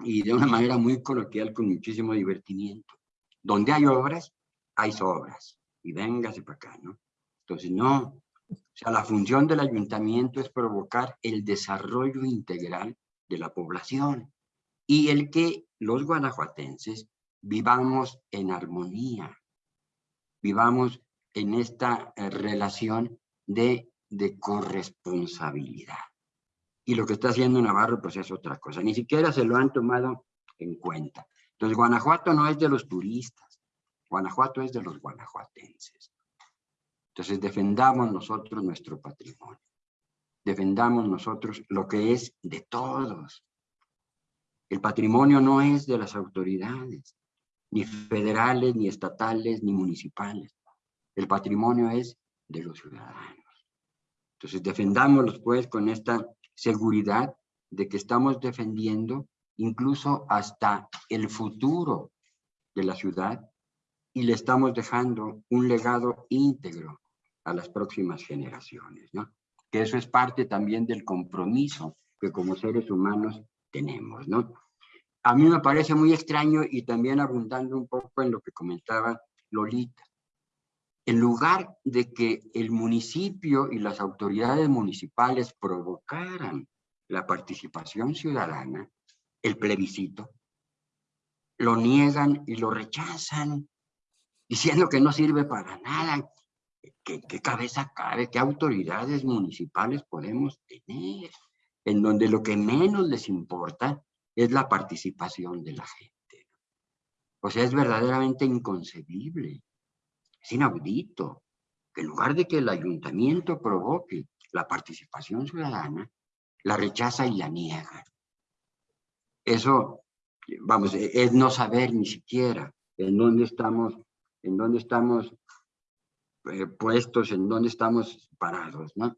y de una manera muy coloquial, con muchísimo divertimiento. Donde hay obras, hay sobras. Y véngase para acá, ¿no? Entonces, no. O sea, la función del ayuntamiento es provocar el desarrollo integral de la población y el que los guanajuatenses vivamos en armonía, vivamos en esta eh, relación de, de corresponsabilidad. Y lo que está haciendo Navarro pues es otra cosa, ni siquiera se lo han tomado en cuenta. Entonces Guanajuato no es de los turistas, Guanajuato es de los guanajuatenses. Entonces defendamos nosotros nuestro patrimonio, defendamos nosotros lo que es de todos. El patrimonio no es de las autoridades, ni federales, ni estatales, ni municipales. El patrimonio es de los ciudadanos. Entonces defendámoslos pues con esta seguridad de que estamos defendiendo incluso hasta el futuro de la ciudad y le estamos dejando un legado íntegro a las próximas generaciones, ¿no? Que eso es parte también del compromiso que como seres humanos tenemos, ¿no? A mí me parece muy extraño y también abundando un poco en lo que comentaba Lolita. En lugar de que el municipio y las autoridades municipales provocaran la participación ciudadana, el plebiscito, lo niegan y lo rechazan, diciendo que no sirve para nada. ¿Qué, qué cabeza cabe? ¿Qué autoridades municipales podemos tener? En donde lo que menos les importa es la participación de la gente. O sea, es verdaderamente inconcebible, es inaudito, que en lugar de que el ayuntamiento provoque la participación ciudadana, la rechaza y la niega. Eso, vamos, es no saber ni siquiera en dónde estamos, en dónde estamos eh, puestos, en dónde estamos parados, ¿no?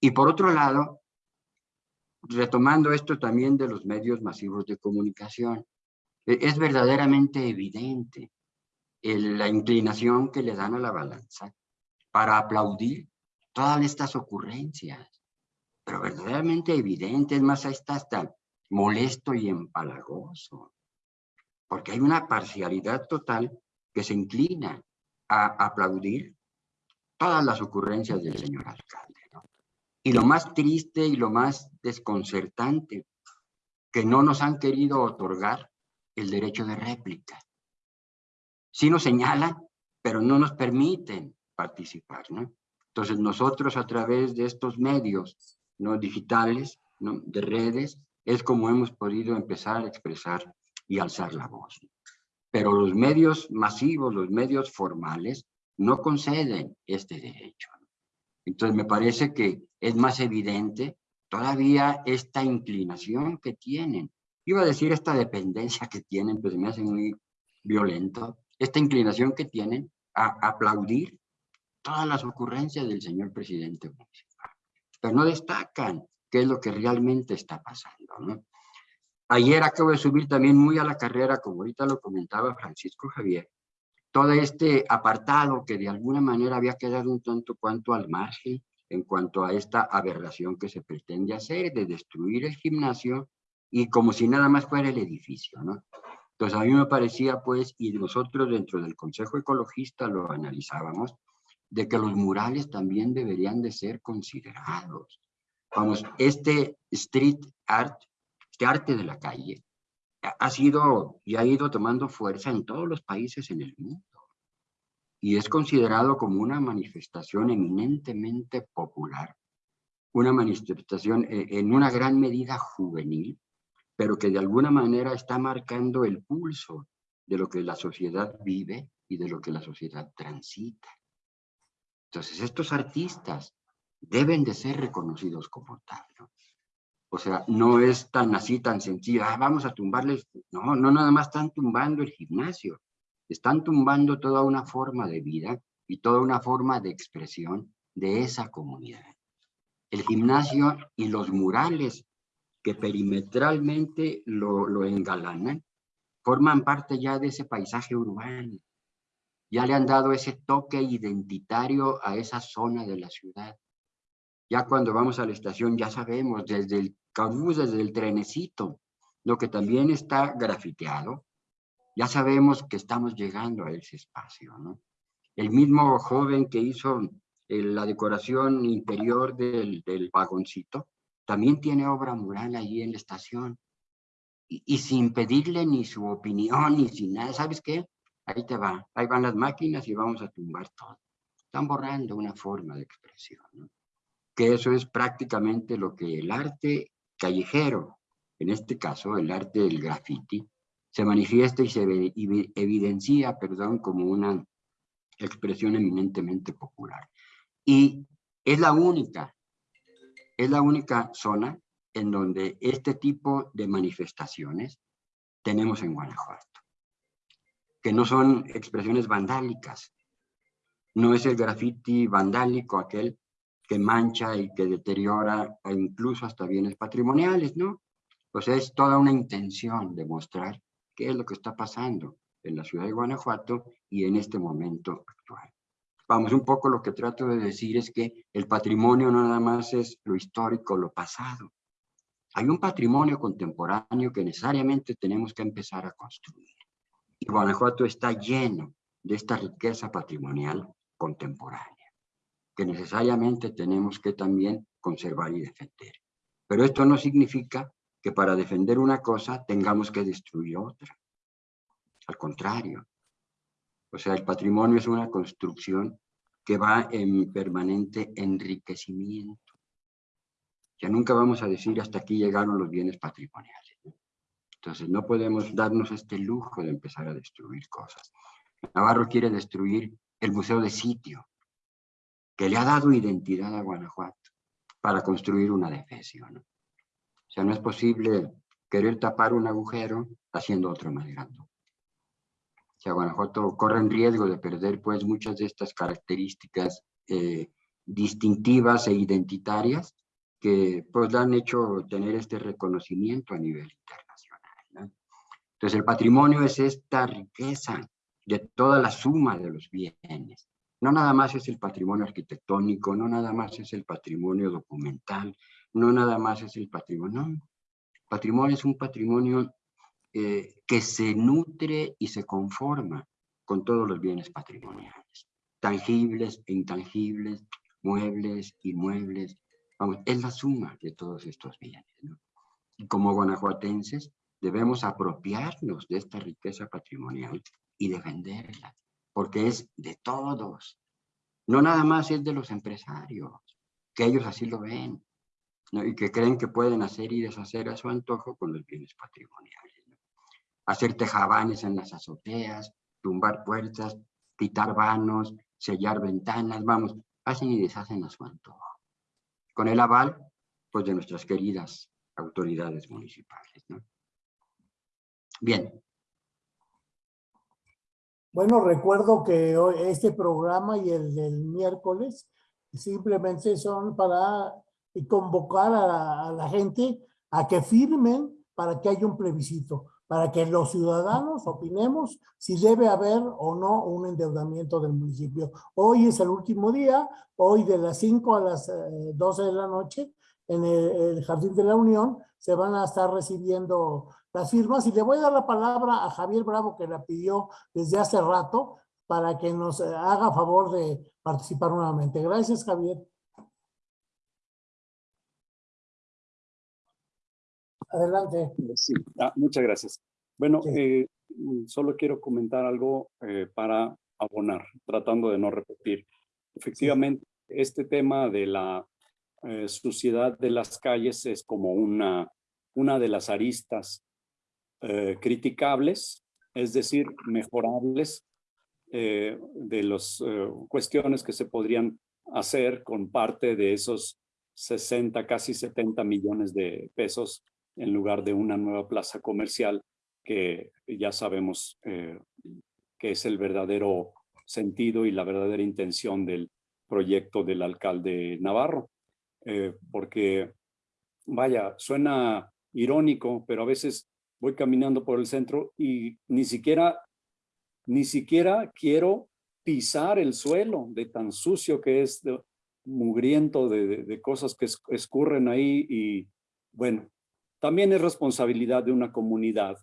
Y por otro lado, retomando esto también de los medios masivos de comunicación, e, es verdaderamente evidente la inclinación que le dan a la balanza para aplaudir todas estas ocurrencias, pero verdaderamente evidente, es más, está hasta molesto y empalagoso, porque hay una parcialidad total que se inclina a aplaudir todas las ocurrencias del señor alcalde. Y lo más triste y lo más desconcertante, que no nos han querido otorgar el derecho de réplica. Sí nos señalan, pero no nos permiten participar, ¿no? Entonces nosotros a través de estos medios ¿no? digitales, ¿no? de redes, es como hemos podido empezar a expresar y alzar la voz. Pero los medios masivos, los medios formales, no conceden este derecho. Entonces me parece que es más evidente todavía esta inclinación que tienen. Iba a decir esta dependencia que tienen, pues me hace muy violento, esta inclinación que tienen a aplaudir todas las ocurrencias del señor presidente municipal, pero no destacan qué es lo que realmente está pasando. Ayer acabo de subir también muy a la carrera, como ahorita lo comentaba Francisco Javier, todo este apartado que de alguna manera había quedado un tanto cuanto al margen en cuanto a esta aberración que se pretende hacer de destruir el gimnasio y como si nada más fuera el edificio, ¿no? Entonces a mí me parecía pues, y nosotros dentro del Consejo Ecologista lo analizábamos, de que los murales también deberían de ser considerados. Vamos, este street art, este arte de la calle, ha sido y ha ido tomando fuerza en todos los países en el mundo. Y es considerado como una manifestación eminentemente popular, una manifestación eh, en una gran medida juvenil, pero que de alguna manera está marcando el pulso de lo que la sociedad vive y de lo que la sociedad transita. Entonces, estos artistas deben de ser reconocidos como tal, ¿no? O sea, no es tan así, tan sencillo, ah, vamos a tumbarles, no, no nada más están tumbando el gimnasio, están tumbando toda una forma de vida y toda una forma de expresión de esa comunidad. El gimnasio y los murales que perimetralmente lo, engalanan, forman parte ya de ese paisaje urbano. Ya le han dado ese toque identitario a esa zona de la ciudad. Ya cuando vamos a la estación ya sabemos desde el cabús, desde el trenecito, lo que también está grafiteado, ya sabemos que estamos llegando a ese espacio, ¿no? El mismo joven que hizo eh, la decoración interior del, del vagoncito, también tiene obra mural allí en la estación. Y, sin pedirle ni su opinión, ni sin nada, ¿sabes qué? Ahí te va, ahí van las máquinas y vamos a tumbar todo. Están borrando una forma de expresión. Que eso es prácticamente lo que el arte callejero, en este caso el arte del graffiti, se manifiesta y se evidencia, perdón, como una expresión eminentemente popular. Y es la única, es la única zona en donde este tipo de manifestaciones tenemos en Guanajuato, que no son expresiones vandálicas, no es el graffiti vandálico aquel que mancha y que deteriora incluso hasta bienes patrimoniales, ¿no? Pues es toda una intención de mostrar qué es lo que está pasando en la ciudad de Guanajuato y en este momento actual. Vamos, un poco lo que trato de decir es que el patrimonio no nada más es lo histórico, lo pasado. Hay un patrimonio contemporáneo que necesariamente tenemos que empezar a construir. Y Guanajuato está lleno de esta riqueza patrimonial contemporánea que necesariamente tenemos que también conservar y defender. Pero esto no significa que para defender una cosa tengamos que destruir otra. Al contrario. O sea, el patrimonio es una construcción que va en permanente enriquecimiento. Ya nunca vamos a decir hasta aquí llegaron los bienes patrimoniales. Entonces no podemos darnos este lujo de empezar a destruir cosas. Navarro quiere destruir el Museo de Sitio, que le ha dado identidad a Guanajuato para construir una defensa. ¿no? O sea, no es posible querer tapar un agujero haciendo otro más grande. O sea, Guanajuato corre en riesgo de perder pues muchas de estas características eh, distintivas e identitarias que pues le han hecho tener este reconocimiento a nivel internacional. Entonces el patrimonio es esta riqueza de toda la suma de los bienes no nada más es el patrimonio arquitectónico, no nada más es el patrimonio documental, no nada más es el patrimonio. Patrimonio es un patrimonio eh, que se nutre y se conforma con todos los bienes patrimoniales, tangibles e intangibles, muebles, inmuebles. Vamos, es la suma de todos estos bienes. Y como guanajuatenses debemos apropiarnos de esta riqueza patrimonial y defenderla porque es de todos. No nada más es de los empresarios, que ellos así lo ven, y que creen que pueden hacer y deshacer a su antojo con los bienes patrimoniales. Hacer tejabanes en las azoteas, tumbar puertas, quitar vanos, sellar ventanas, vamos, hacen y deshacen a su antojo. Con el aval, pues, de nuestras queridas autoridades municipales, ¿no? Bien, Bueno, recuerdo que este programa y el del miércoles simplemente son para convocar a la, gente a que firmen para que haya un plebiscito, para que los ciudadanos opinemos si debe haber o no un endeudamiento del municipio. Hoy es el último día, hoy de las 5 a las eh, 12 de la noche, en el, el Jardín de la Unión, se van a estar recibiendo las firmas y le voy a dar la palabra a Javier Bravo que la pidió desde hace rato para que nos eh, haga favor de participar nuevamente. Gracias, Javier. Adelante. Sí, ah, muchas gracias. Bueno, Sí. eh, solo quiero comentar algo eh, para abonar, tratando de no repetir. Efectivamente, este tema de la eh, suciedad de las calles es como una, una de las aristas criticables, es decir, mejorables de las cuestiones que se podrían hacer con parte de esos 60, casi 70 millones de pesos en lugar de una nueva plaza comercial que ya sabemos eh, que es el verdadero sentido y la verdadera intención del proyecto del alcalde Navarro. Eh, porque, vaya, suena irónico, pero a veces voy caminando por el centro y ni siquiera, ni siquiera quiero pisar el suelo de tan sucio que es, mugriento de, de, cosas que es, escurren ahí y bueno, también es responsabilidad de una comunidad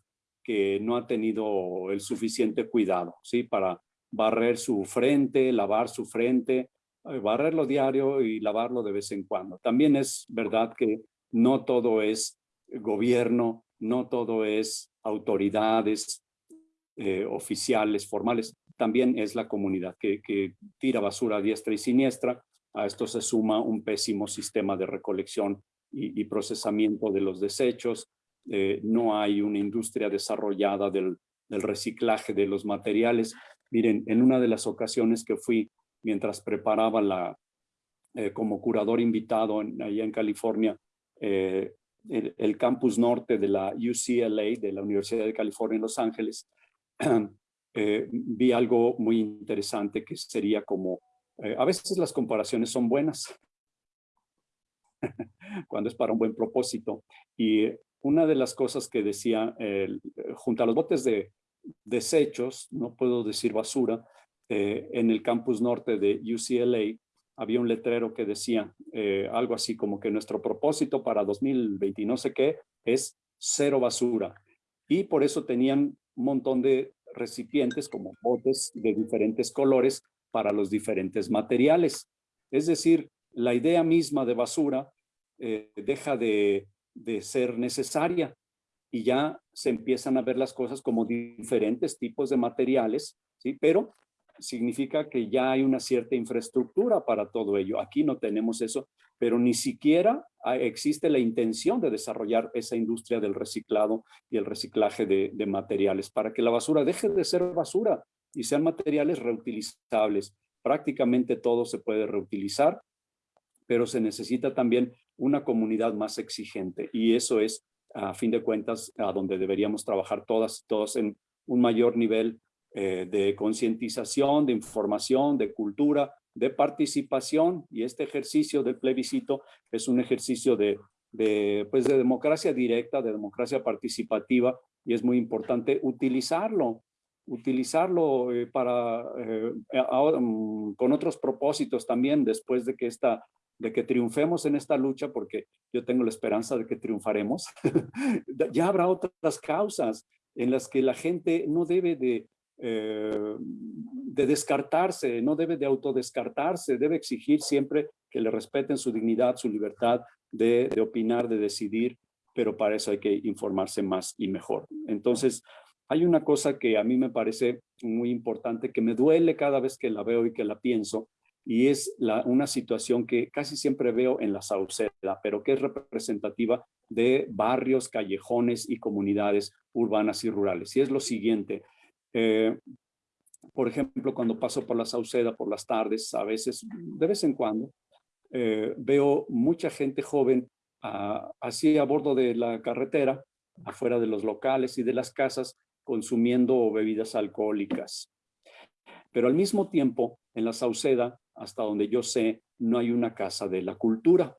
que no ha tenido el suficiente cuidado, ¿sí? Para barrer su frente, lavar su frente, eh, barrerlo diario y lavarlo de vez en cuando. También es verdad que no todo es gobierno, no todo es autoridades eh, oficiales, formales, también es la comunidad que, que tira basura a diestra y siniestra. A esto se suma un pésimo sistema de recolección y, y procesamiento de los desechos. Eh, no hay una industria desarrollada del, del, reciclaje de los materiales. Miren, en una de las ocasiones que fui mientras preparaba la, eh, como curador invitado en, allá en California, eh, el, el, campus norte de la UCLA, de la Universidad de California en Los Ángeles, vi algo muy interesante que sería como, a veces las comparaciones son buenas, cuando es para un buen propósito. Y una de las cosas que decía, eh, junto a los botes de desechos, no puedo decir basura, eh, en el campus norte de UCLA había un letrero que decía eh, algo así como que nuestro propósito para 2020 y no sé qué es cero basura. Y por eso tenían un montón de recipientes como botes de diferentes colores para los diferentes materiales. Es decir, la idea misma de basura eh, deja de, ser necesaria y ya se empiezan a ver las cosas como diferentes tipos de materiales, ¿sí? pero significa que ya hay una cierta infraestructura para todo ello. Aquí no tenemos eso, pero ni siquiera existe la intención de desarrollar esa industria del reciclado y el reciclaje de, de materiales para que la basura deje de ser basura y sean materiales reutilizables. Prácticamente todo se puede reutilizar pero se necesita también una comunidad más exigente y eso es, a fin de cuentas, a donde deberíamos trabajar todas, todos en un mayor nivel eh, de concientización, de información, de cultura, de participación y este ejercicio del plebiscito es un ejercicio de, de, pues de democracia directa, de democracia participativa y es muy importante utilizarlo utilizarlo eh, para, eh, ahora, um, con otros propósitos también después de que esta de que triunfemos en esta lucha, porque yo tengo la esperanza de que triunfaremos, ya habrá otras causas en las que la gente no debe de, eh, de descartarse, no debe de autodescartarse, debe exigir siempre que le respeten su dignidad, su libertad de, de opinar, de decidir, pero para eso hay que informarse más y mejor. Entonces, hay una cosa que a mí me parece muy importante, que me duele cada vez que la veo y que la pienso, y es una situación que casi siempre veo en la Sauceda, pero que es representativa de barrios, callejones y comunidades urbanas y rurales. Y es lo siguiente, eh, por ejemplo, cuando paso por la Sauceda por las tardes, a veces, de vez en cuando, eh, veo mucha gente joven uh, así a bordo de la carretera, afuera de los locales y de las casas consumiendo bebidas alcohólicas. Pero al mismo tiempo, en la Sauceda, hasta donde yo sé, no hay una casa de la cultura.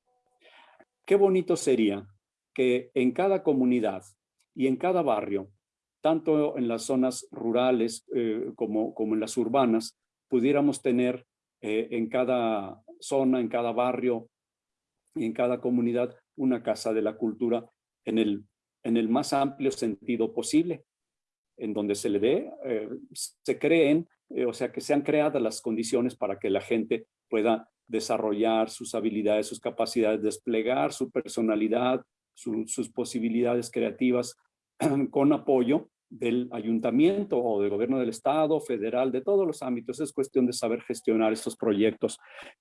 Qué bonito sería que en cada comunidad y en cada barrio, tanto en las zonas rurales eh, como, como en las urbanas, pudiéramos tener eh, en cada zona, en cada barrio y en cada comunidad una casa de la cultura en el, en el más amplio sentido posible, en donde se le dé, eh, se creen, o sea, que sean creadas las condiciones para que la gente pueda desarrollar sus habilidades, sus capacidades, desplegar su personalidad, sus posibilidades creativas con apoyo del ayuntamiento o del gobierno del estado, federal, de todos los ámbitos. Es cuestión de saber gestionar estos proyectos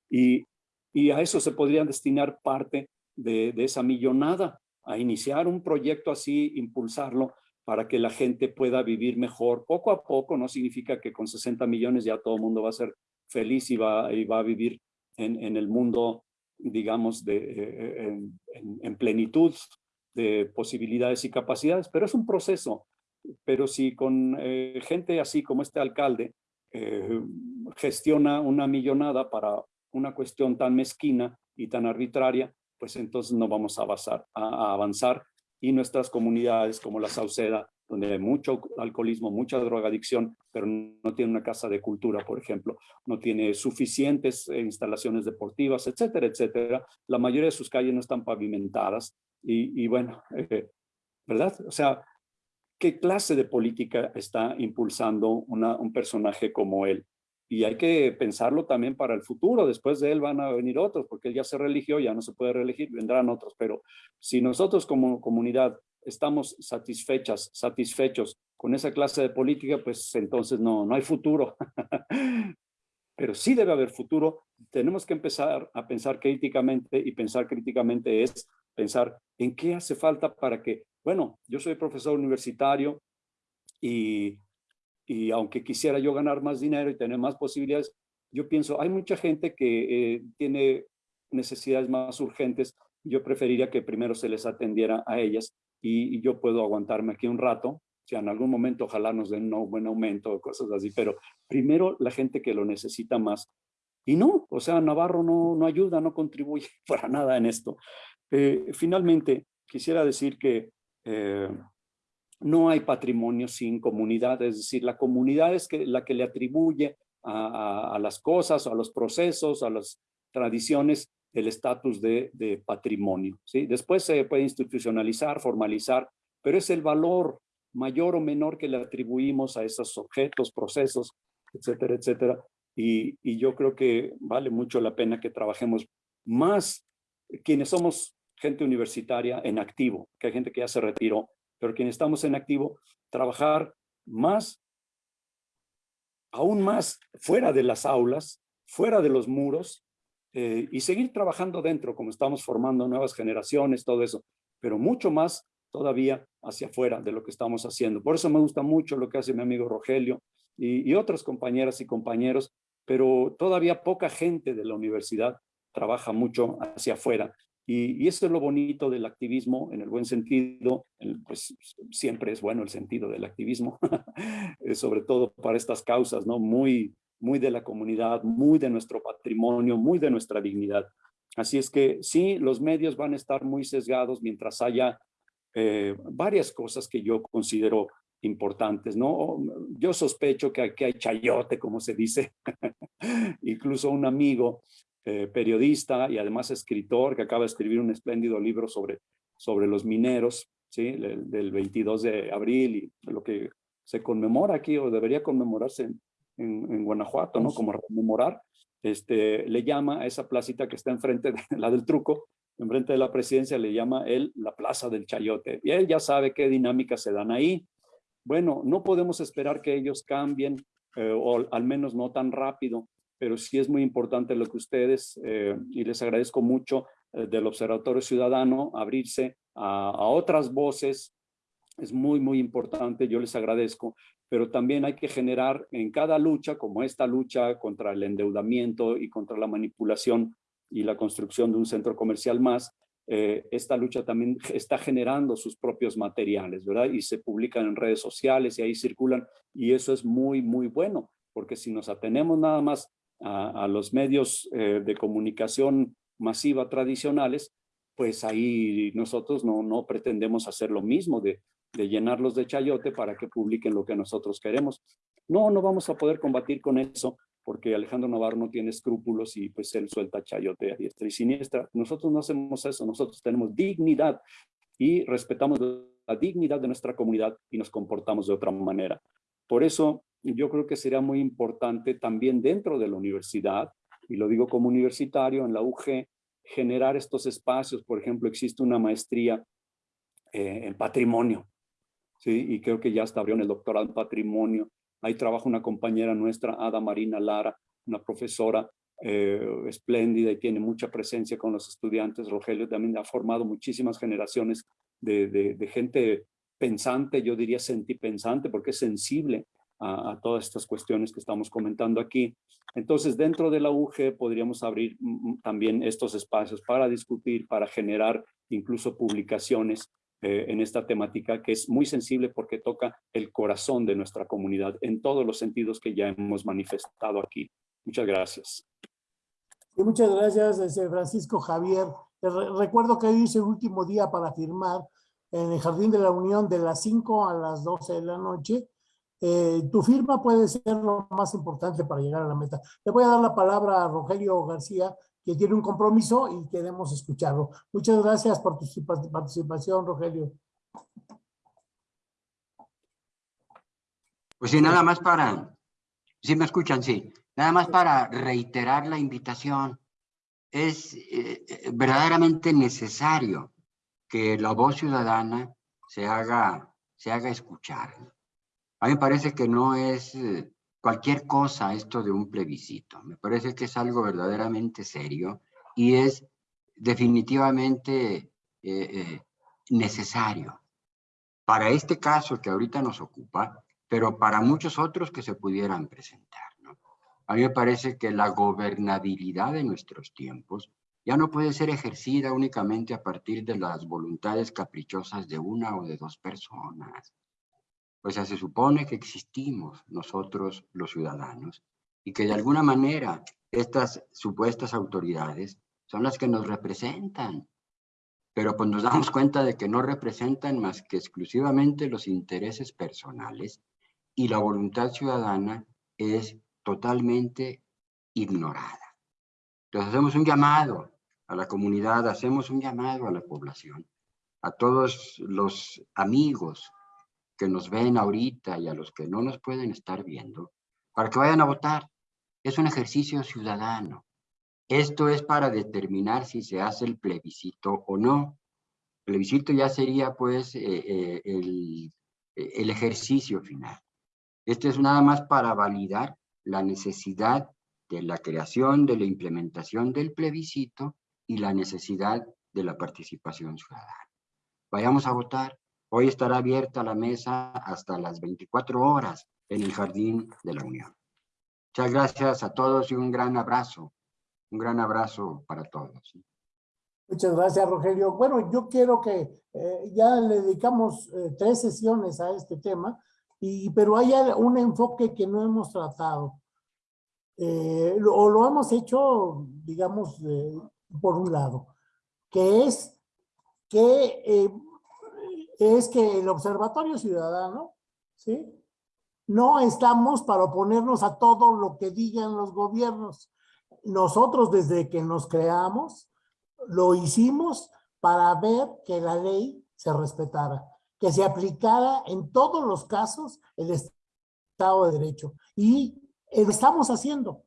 y, y a eso se podrían destinar parte de esa millonada, a iniciar un proyecto así, impulsarlo para que la gente pueda vivir mejor poco a poco. No significa que con 60 millones ya todo el mundo va a ser feliz y va, a vivir en, el mundo, digamos, de, eh, en, plenitud de posibilidades y capacidades, pero es un proceso. Pero si con eh, gente así como este alcalde eh, gestiona una millonada para una cuestión tan mezquina y tan arbitraria, pues entonces no vamos a avanzar y nuestras comunidades como la Sauceda donde hay mucho alcoholismo, mucha drogadicción, pero no tiene una casa de cultura, por ejemplo, no tiene suficientes eh, instalaciones deportivas, etcétera, etcétera. La mayoría de sus calles no están pavimentadas y, bueno, eh, ¿verdad? O sea, ¿qué clase de política está impulsando un personaje como él? Y hay que pensarlo también para el futuro. Después de él van a venir otros, porque él ya se religió, ya no se puede reelegir, vendrán otros. Pero si nosotros como comunidad estamos satisfechas, satisfechos con esa clase de política, pues entonces no, no hay futuro. Pero sí debe haber futuro. Tenemos que empezar a pensar críticamente y pensar críticamente es pensar en qué hace falta para que, bueno, yo soy profesor universitario y, y aunque quisiera yo ganar más dinero y tener más posibilidades, yo pienso, hay mucha gente que eh, tiene necesidades más urgentes. Yo preferiría que primero se les atendiera a ellas y, yo puedo aguantarme aquí un rato, si en algún momento ojalá nos den un buen aumento o cosas así, pero primero la gente que lo necesita más. Y no, o sea, Navarro no, no ayuda, no contribuye para nada en esto. Eh, finalmente, quisiera decir que eh, no hay patrimonio sin comunidad, es decir, la comunidad es la que le atribuye a, las cosas, a los procesos, a las tradiciones, el estatus de, de, patrimonio. ¿sí? Después se puede institucionalizar, formalizar, pero es el valor mayor o menor que le atribuimos a esos objetos, procesos, etcétera, etcétera. Y, y yo creo que vale mucho la pena que trabajemos más quienes somos gente universitaria en activo, que hay gente que ya se retiró, pero quienes estamos en activo, trabajar más, aún más fuera de las aulas, fuera de los muros, eh, y seguir trabajando dentro, como estamos formando nuevas generaciones, todo eso, pero mucho más todavía hacia afuera de lo que estamos haciendo. Por eso me gusta mucho lo que hace mi amigo Rogelio y, y otras compañeras y compañeros, pero todavía poca gente de la universidad trabaja mucho hacia afuera. Y, eso es lo bonito del activismo, en el buen sentido, pues siempre es bueno el sentido del activismo, eh, sobre todo para estas causas, ¿no? Muy, muy de la comunidad, muy de nuestro patrimonio, muy de nuestra dignidad. Así es que sí, los medios van a estar muy sesgados mientras haya eh, varias cosas que yo considero importantes, ¿no? Yo sospecho que aquí hay chayote, como se dice. Incluso un amigo eh, periodista y además escritor que acaba de escribir un espléndido libro sobre, sobre los mineros, ¿sí? del 22 de abril y lo que se conmemora aquí o debería conmemorarse en, en, Guanajuato, ¿no? Como rememorar, este, le llama a esa placita que está enfrente de la del truco, enfrente de la presidencia, le llama él la plaza del chayote. Y él ya sabe qué dinámicas se dan ahí. Bueno, no podemos esperar que ellos cambien, eh, o al menos no tan rápido, pero sí es muy importante lo que ustedes, eh, y les agradezco mucho eh, del Observatorio Ciudadano, abrirse a, a otras voces, es muy, muy importante, yo les agradezco, pero también hay que generar en cada lucha, como esta lucha contra el endeudamiento y contra la manipulación y la construcción de un centro comercial más, eh, esta lucha también está generando sus propios materiales, ¿verdad? Y se publican en redes sociales y ahí circulan y eso es muy, muy bueno, porque si nos atenemos nada más a, los medios eh, de comunicación masiva tradicionales, pues ahí nosotros no, no pretendemos hacer lo mismo de, de llenarlos de chayote para que publiquen lo que nosotros queremos. No, no vamos a poder combatir con eso porque Alejandro Navarro no tiene escrúpulos y pues él suelta chayote a diestra y siniestra. Nosotros no hacemos eso, nosotros tenemos dignidad y respetamos la dignidad de nuestra comunidad y nos comportamos de otra manera. Por eso yo creo que sería muy importante también dentro de la universidad, y lo digo como universitario en la UG, generar estos espacios. Por ejemplo, existe una maestría eh, en patrimonio, ¿sí? y creo que ya está abrió en el doctorado en patrimonio. Ahí trabaja una compañera nuestra, Ada Marina Lara, una profesora eh, espléndida y tiene mucha presencia con los estudiantes. Rogelio también ha formado muchísimas generaciones de, de, de gente pensante, yo diría sentipensante, porque es sensible a, todas estas cuestiones que estamos comentando aquí. Entonces, dentro de la UG podríamos abrir también estos espacios para discutir, para generar incluso publicaciones eh, en esta temática que es muy sensible porque toca el corazón de nuestra comunidad en todos los sentidos que ya hemos manifestado aquí. Muchas gracias. Y muchas gracias, este, Francisco Javier. Recuerdo que hoy es el último día para firmar en el Jardín de la Unión de las 5 a las 12 de la noche. Eh, tu firma puede ser lo más importante para llegar a la meta. Le voy a dar la palabra a Rogelio García, que tiene un compromiso y queremos escucharlo. Muchas gracias por tu participación, Rogelio. Pues sí, nada más para, si me escuchan, sí, nada más para reiterar la invitación. Es eh, verdaderamente necesario que la voz ciudadana se haga, se haga escuchar. A mí me parece que no es eh, cualquier cosa esto de un plebiscito. Me parece que es algo verdaderamente serio y es definitivamente eh, eh, necesario para este caso que ahorita nos ocupa, pero para muchos otros que se pudieran presentar. ¿no? A mí me parece que la gobernabilidad de nuestros tiempos ya no puede ser ejercida únicamente a partir de las voluntades caprichosas de una o de dos personas. O sea, se supone que existimos nosotros los ciudadanos y que de alguna manera estas supuestas autoridades son las que nos representan. Pero pues nos damos cuenta de que no representan más que exclusivamente los intereses personales y la voluntad ciudadana es totalmente ignorada. Entonces hacemos un llamado a la comunidad, hacemos un llamado a la población, a todos los amigos que nos ven ahorita y a los que no nos pueden estar viendo, para que vayan a votar. Es un ejercicio ciudadano. Esto es para determinar si se hace el plebiscito o no. El plebiscito ya sería pues eh, eh, el, el ejercicio final. Esto es nada más para validar la necesidad de la creación, de la implementación del plebiscito y la necesidad de la participación ciudadana. Vayamos a votar, Hoy estará abierta la mesa hasta las 24 horas en el Jardín de la Unión. Muchas gracias a todos y un gran abrazo. Un gran abrazo para todos. Muchas gracias, Rogelio. Bueno, yo quiero que eh, ya le dedicamos eh, tres sesiones a este tema, y, pero hay un enfoque que no hemos tratado. Eh, o lo hemos hecho, digamos, por un lado, que es que es que el Observatorio Ciudadano, ¿sí? No estamos para oponernos a todo lo que digan los gobiernos. Nosotros desde que nos creamos, lo hicimos para ver que la ley se respetara, que se aplicara en todos los casos el Estado de Derecho. Y lo estamos haciendo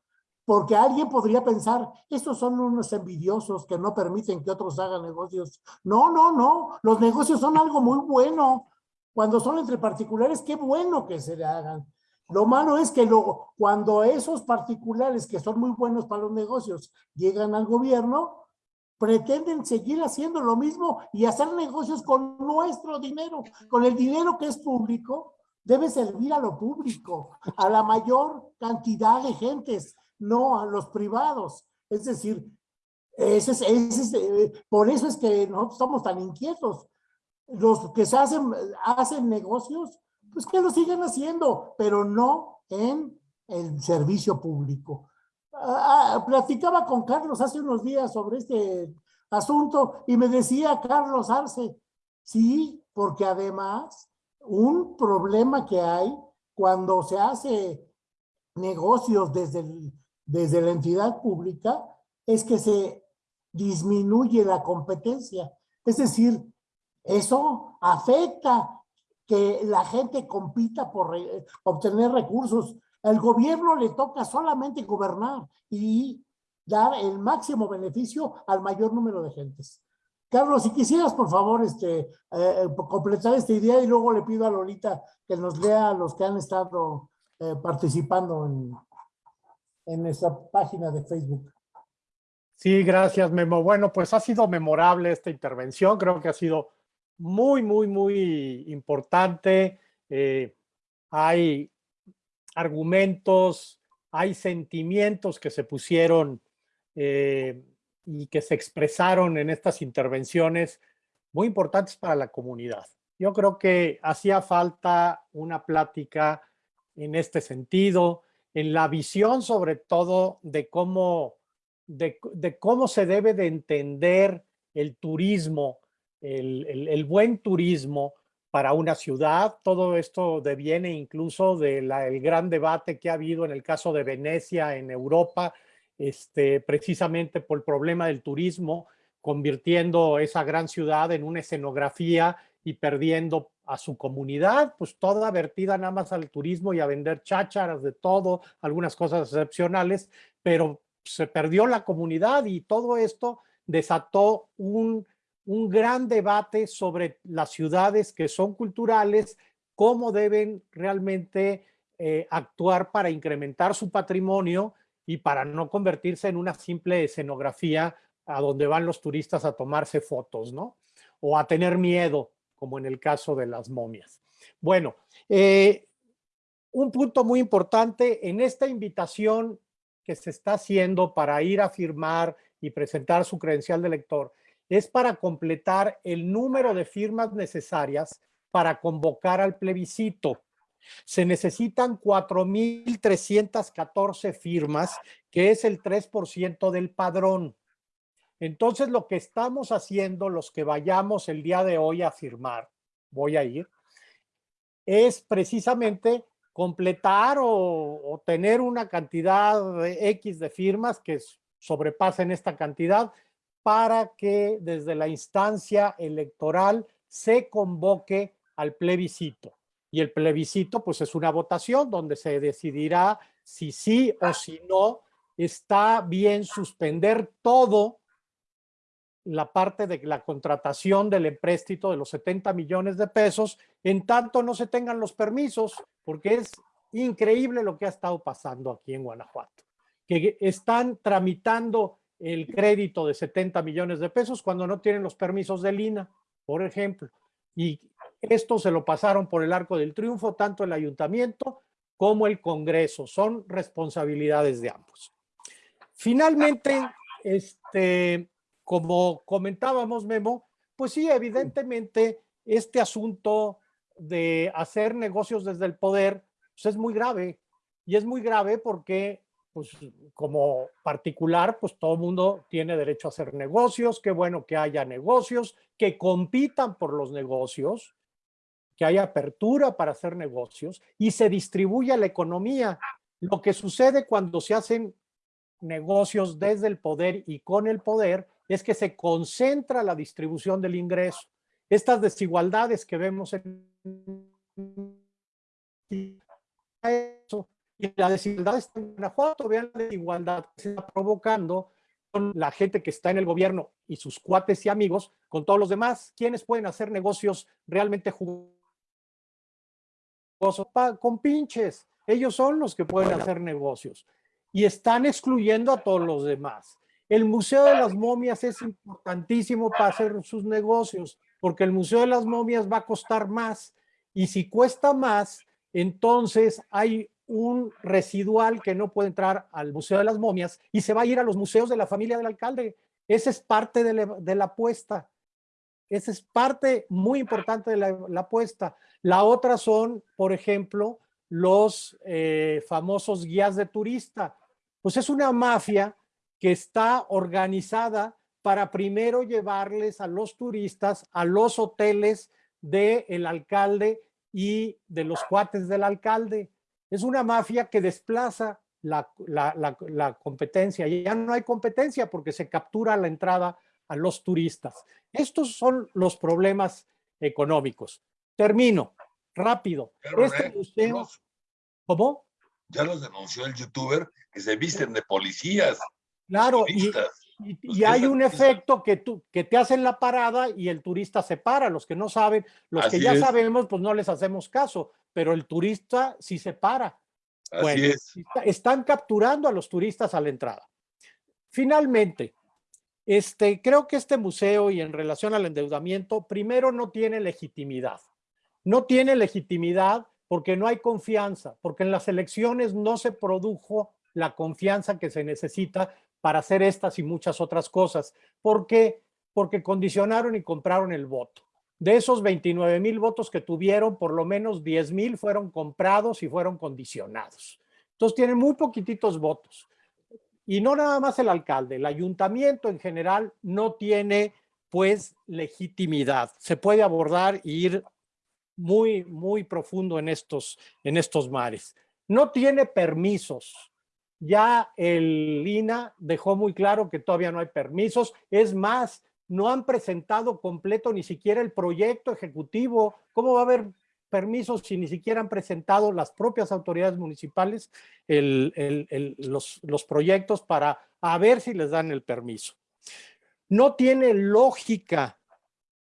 porque alguien podría pensar, estos son unos envidiosos que no permiten que otros hagan negocios. No, no, no, los negocios son algo muy bueno. Cuando son entre particulares, qué bueno que se le hagan. Lo malo es que luego, cuando esos particulares que son muy buenos para los negocios llegan al gobierno, pretenden seguir haciendo lo mismo y hacer negocios con nuestro dinero, con el dinero que es público, debe servir a lo público, a la mayor cantidad de gentes, no a los privados. Es decir, Ese es, ese es, eh, por eso es que nosotros estamos tan inquietos. Los que se hacen, hacen negocios, pues que lo sigan haciendo, pero no en el servicio público. Ah, ah, platicaba con Carlos hace unos días sobre este asunto y me decía Carlos Arce, sí, porque además un problema que hay cuando se hace negocios desde, desde la entidad pública es que se disminuye la competencia. Es decir, eso afecta que la gente compita por obtener recursos. Al gobierno le toca solamente gobernar y dar el máximo beneficio al mayor número de gentes. Carlos, si quisieras, por favor, este, eh, completar esta idea y luego le pido a Lolita que nos lea los que han estado eh, participando en, en nuestra página de Facebook. Sí, gracias, Memo. Bueno, pues ha sido memorable esta intervención. Creo que ha sido muy, muy, muy importante. Eh, hay argumentos, hay sentimientos que se pusieron eh, y que se expresaron en estas intervenciones muy importantes para la comunidad. Yo creo que hacía falta una plática en este sentido, en la visión sobre todo de cómo, de, cómo se debe de entender el turismo, el, buen turismo para una ciudad. Todo esto deviene incluso del gran debate que ha habido en el caso de Venecia en Europa, este, precisamente por el problema del turismo, convirtiendo esa gran ciudad en una escenografía y perdiendo a su comunidad, pues toda vertida nada más al turismo y a vender chácharas de todo, algunas cosas excepcionales, pero se perdió la comunidad y todo esto desató un, un gran debate sobre las ciudades que son culturales, cómo deben realmente eh, actuar para incrementar su patrimonio y para no convertirse en una simple escenografía a donde van los turistas a tomarse fotos, ¿no? O a tener miedo como en el caso de las momias. Bueno, eh, un punto muy importante en esta invitación que se está haciendo para ir a firmar y presentar su credencial de lector es para completar el número de firmas necesarias para convocar al plebiscito. Se necesitan 4.314 firmas, que es el 3% del padrón. Entonces, lo que estamos haciendo, los que vayamos el día de hoy a firmar, voy a ir, es precisamente completar o, tener una cantidad de X de firmas que sobrepasen esta cantidad para que desde la instancia electoral se convoque al plebiscito. Y el plebiscito pues es una votación donde se decidirá si sí o si no está bien suspender todo la parte de la contratación del empréstito de los 70 millones de pesos, en tanto no se tengan los permisos, porque es increíble lo que ha estado pasando aquí en Guanajuato, que están tramitando el crédito de 70 millones de pesos cuando no tienen los permisos del INA, por ejemplo. Y esto se lo pasaron por el arco del triunfo, tanto el ayuntamiento como el Congreso. Son responsabilidades de ambos. Finalmente, este, como comentábamos, Memo, pues sí, evidentemente este asunto de hacer negocios desde el poder pues es muy grave. Y es muy grave porque, pues como particular, pues todo el mundo tiene derecho a hacer negocios. Qué bueno que haya negocios, que compitan por los negocios, que haya apertura para hacer negocios y se distribuya la economía. Lo que sucede cuando se hacen negocios desde el poder y con el poder es que se concentra la distribución del ingreso. Estas desigualdades que vemos en eso, y la desigualdad está en Guanajuato, vean la desigualdad que se está provocando con la gente que está en el gobierno y sus cuates y amigos, con todos los demás, quienes pueden hacer negocios realmente jugosos con pinches. Ellos son los que pueden hacer negocios y están excluyendo a todos los demás. El Museo de las Momias es importantísimo para hacer sus negocios, porque el Museo de las Momias va a costar más. Y si cuesta más, entonces hay un residual que no puede entrar al Museo de las Momias y se va a ir a los museos de la familia del alcalde. Esa es parte de la, apuesta. Esa es parte muy importante de la, la apuesta. La otra son, por ejemplo, los eh, famosos guías de turista. Pues es una mafia que está organizada para primero llevarles a los turistas a los hoteles del alcalde y de los cuates del alcalde. Es una mafia que desplaza la, la, la, competencia. Ya no hay competencia porque se captura la entrada a los turistas. Estos son los problemas económicos. Termino, rápido. Pero, este eh, museo... ¿Cómo? Ya los denunció el youtuber que se visten de policías. Claro, y, hay un efecto que, tú, que te hacen la parada y el turista se para. Los que no saben, los que ya es. sabemos, pues no les hacemos caso, pero el turista sí se para. Así Bueno, es. está- están capturando a los turistas a la entrada. Finalmente, este, creo que este museo y en relación al endeudamiento, primero no tiene legitimidad. No tiene legitimidad porque no hay confianza, porque en las elecciones no se produjo la confianza que se necesita para hacer estas y muchas otras cosas. ¿Por qué? Porque condicionaron y compraron el voto. De esos 29 mil votos que tuvieron, por lo menos 10 mil fueron comprados y fueron condicionados. Entonces tienen muy poquititos votos. Y no nada más el alcalde, el ayuntamiento en general no tiene pues legitimidad. Se puede abordar e ir muy, muy profundo en estos, en estos mares. No tiene permisos. Ya el INA dejó muy claro que todavía no hay permisos. Es más, no han presentado completo ni siquiera el proyecto ejecutivo. ¿Cómo va a haber permisos si ni siquiera han presentado las propias autoridades municipales los, proyectos para ver si les dan el permiso? No tiene lógica.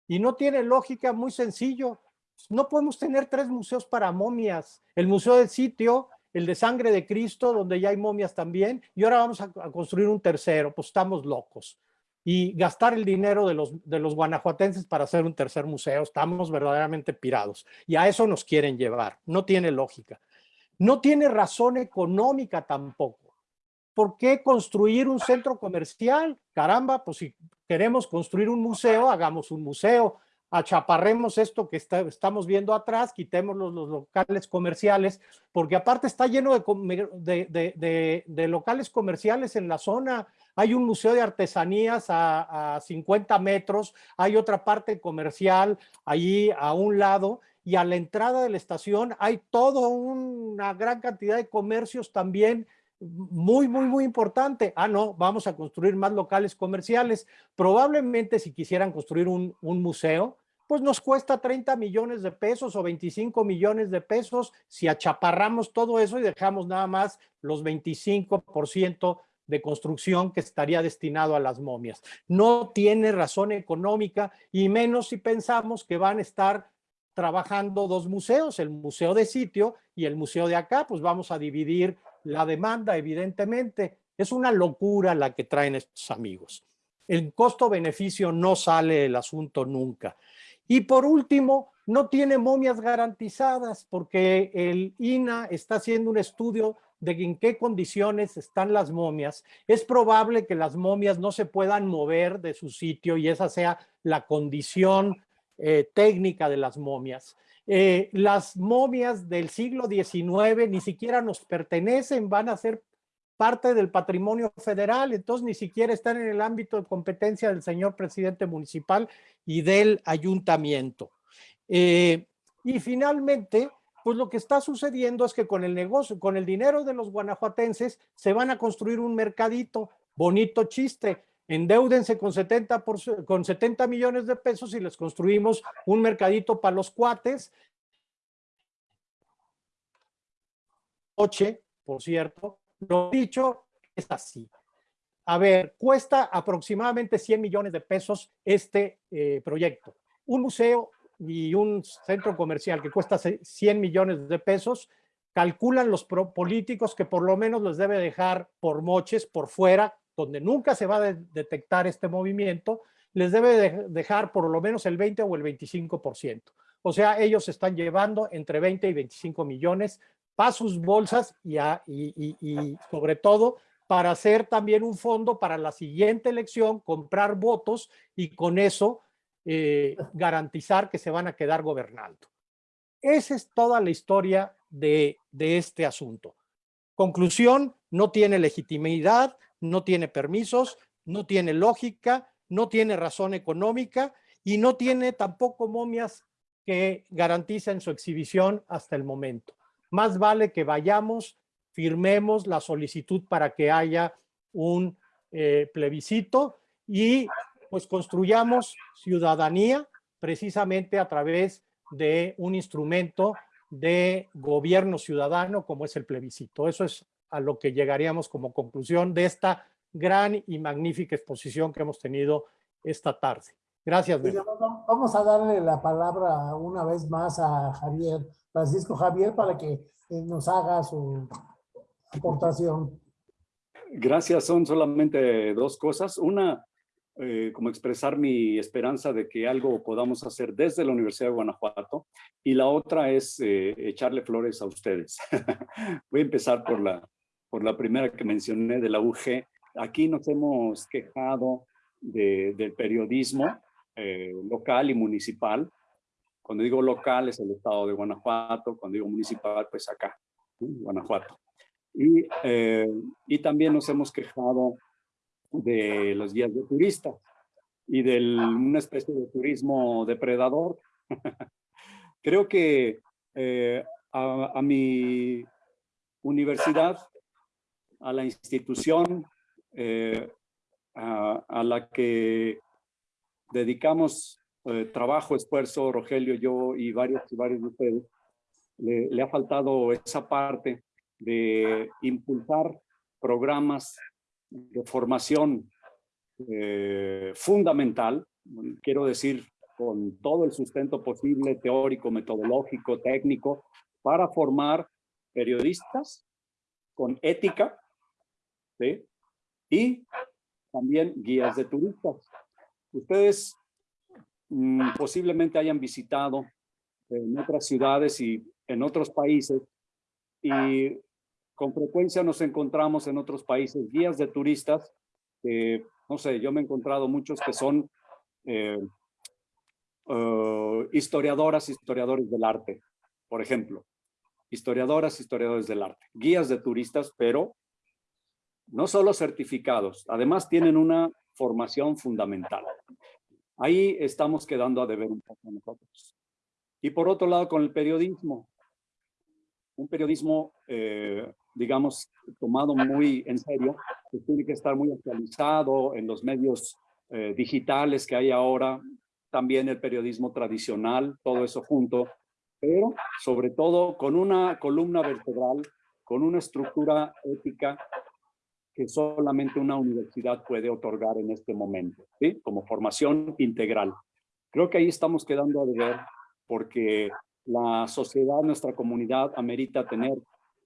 Y no tiene lógica muy sencillo. No podemos tener tres museos para momias. El Museo del Sitio, el de Sangre de Cristo, donde ya hay momias también, y ahora vamos a, construir un tercero, pues estamos locos. Y gastar el dinero de los, de los guanajuatenses para hacer un tercer museo, estamos verdaderamente pirados. Y a eso nos quieren llevar. No tiene lógica. No tiene razón económica tampoco. ¿Por qué construir un centro comercial? Caramba, pues si queremos construir un museo, hagamos un museo achaparremos esto que estamos viendo atrás, quitemos los, locales comerciales, porque aparte está lleno de, locales comerciales en la zona. Hay un museo de artesanías a, a 50 metros, hay otra parte comercial allí a un lado, y a la entrada de la estación hay toda una gran cantidad de comercios también muy, muy, muy importante. Ah, no, vamos a construir más locales comerciales. Probablemente si quisieran construir un museo, pues nos cuesta 30 millones de pesos o 25 millones de pesos si achaparramos todo eso y dejamos nada más los 25% de construcción que estaría destinado a las momias. No tiene razón económica y menos si pensamos que van a estar trabajando dos museos, el museo de sitio y el museo de acá, pues vamos a dividir la demanda, evidentemente. Es una locura la que traen estos amigos. El costo-beneficio no sale el asunto nunca. Y por último, no tiene momias garantizadas porque el INA está haciendo un estudio de en qué condiciones están las momias. Es probable que las momias no se puedan mover de su sitio y esa sea la condición eh, técnica de las momias. Eh, las momias del siglo XIX ni siquiera nos pertenecen, van a ser parte del patrimonio federal, entonces ni siquiera están en el ámbito de competencia del señor presidente municipal y del ayuntamiento. Eh, y finalmente, pues lo que está sucediendo es que con el negocio, con el dinero de los guanajuatenses, se van a construir un mercadito, bonito chiste, endeúdense con 70, por, con 70 millones de pesos y les construimos un mercadito para los cuates. Oche, por cierto, lo dicho es así. A ver, cuesta aproximadamente 100 millones de pesos este eh, proyecto. Un museo y un centro comercial que cuesta 100 millones de pesos, calculan los políticos que por lo menos les debe dejar por moches, por fuera, donde nunca se va a de detectar este movimiento, les debe de dejar por lo menos el 20 o el 25%. O sea, ellos están llevando entre 20 y 25 millones para sus bolsas y, sobre todo para hacer también un fondo para la siguiente elección, comprar votos y con eso eh, garantizar que se van a quedar gobernando. Esa es toda la historia de, de este asunto. Conclusión, no tiene legitimidad, no tiene permisos, no tiene lógica, no tiene razón económica y no tiene tampoco momias que garanticen su exhibición hasta el momento. Más vale que vayamos, firmemos la solicitud para que haya un eh, plebiscito y pues construyamos ciudadanía precisamente a través de un instrumento de gobierno ciudadano como es el plebiscito. Eso es a lo que llegaríamos como conclusión de esta gran y magnífica exposición que hemos tenido esta tarde. Gracias. Vamos a darle la palabra una vez más a Javier, Francisco Javier, para que eh, nos haga su aportación. Gracias, son solamente dos cosas. Una, eh, como expresar mi esperanza de que algo podamos hacer desde la Universidad de Guanajuato y la otra es eh, echarle flores a ustedes. Voy a empezar por la, por la primera que mencioné de la UG. Aquí nos hemos quejado del periodismo eh, local y municipal. Cuando digo local es el estado de Guanajuato, cuando digo municipal pues acá, Guanajuato. Y, eh, y también nos hemos quejado de los guías de turistas y de una especie de turismo depredador. Creo que eh, a, mi universidad, a la institución a, a, la que dedicamos eh, trabajo, esfuerzo, Rogelio, yo y varios, varios de ustedes, le, ha faltado esa parte de impulsar programas de formación eh, fundamental, quiero decir, con todo el sustento posible, teórico, metodológico, técnico, para formar periodistas con ética, ¿sí? y también guías de turistas. Ustedes mm, posiblemente hayan visitado en otras ciudades y en otros países y con frecuencia nos encontramos en otros países guías de turistas que, no sé, yo me he encontrado muchos que son eh, uh, historiadoras, historiadores del arte, por ejemplo. Historiadoras, historiadores del arte. Guías de turistas, pero no solo certificados, además tienen una formación fundamental. Ahí estamos quedando a deber un poco nosotros. Y por otro lado, con el periodismo. Un periodismo, eh, digamos, tomado muy en serio, que tiene que estar muy actualizado en los medios eh, digitales que hay ahora, también el periodismo tradicional, todo eso junto, pero sobre todo con una columna vertebral, con una estructura ética que solamente una universidad puede otorgar en este momento, ¿sí? como formación integral. Creo que ahí estamos quedando a deber porque la sociedad, nuestra comunidad, amerita tener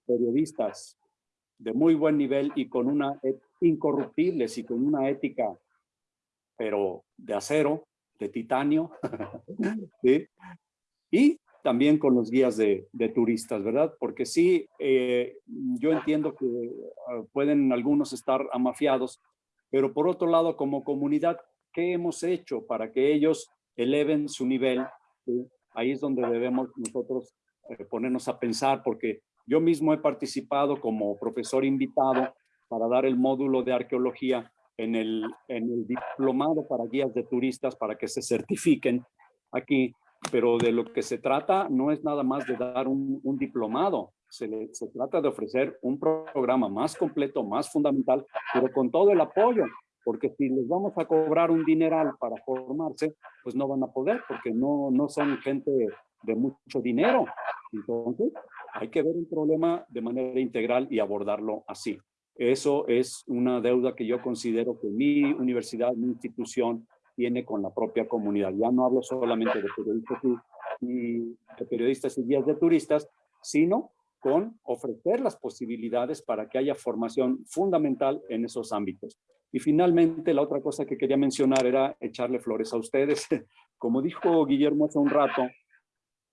periodistas de muy buen nivel y con una incorruptibles y con una ética, pero de acero, de titanio, ¿sí? y también con los guías de, turistas, ¿verdad? Porque sí, eh, yo entiendo que ah, pueden algunos estar amafiados, pero por otro lado, como comunidad, ¿qué hemos hecho para que ellos eleven su nivel? Ahí es donde debemos nosotros eh, ponernos a pensar, porque yo mismo he participado como profesor invitado para dar el módulo de arqueología en el, en el diplomado para guías de turistas para que se certifiquen aquí pero de lo que se trata no es nada más de dar un, diplomado, se, se, trata de ofrecer un programa más completo, más fundamental, pero con todo el apoyo, porque si les vamos a cobrar un dineral para formarse, pues no van a poder, porque no, no son gente de mucho dinero. Entonces, hay que ver un problema de manera integral y abordarlo así. Eso es una deuda que yo considero que mi universidad, mi institución, tiene con la propia comunidad. Ya no hablo solamente de periodistas y, de periodistas y guías de turistas, sino con ofrecer las posibilidades para que haya formación fundamental en esos ámbitos. Y finalmente, la otra cosa que quería mencionar era echarle flores a ustedes. Como dijo Guillermo hace un rato,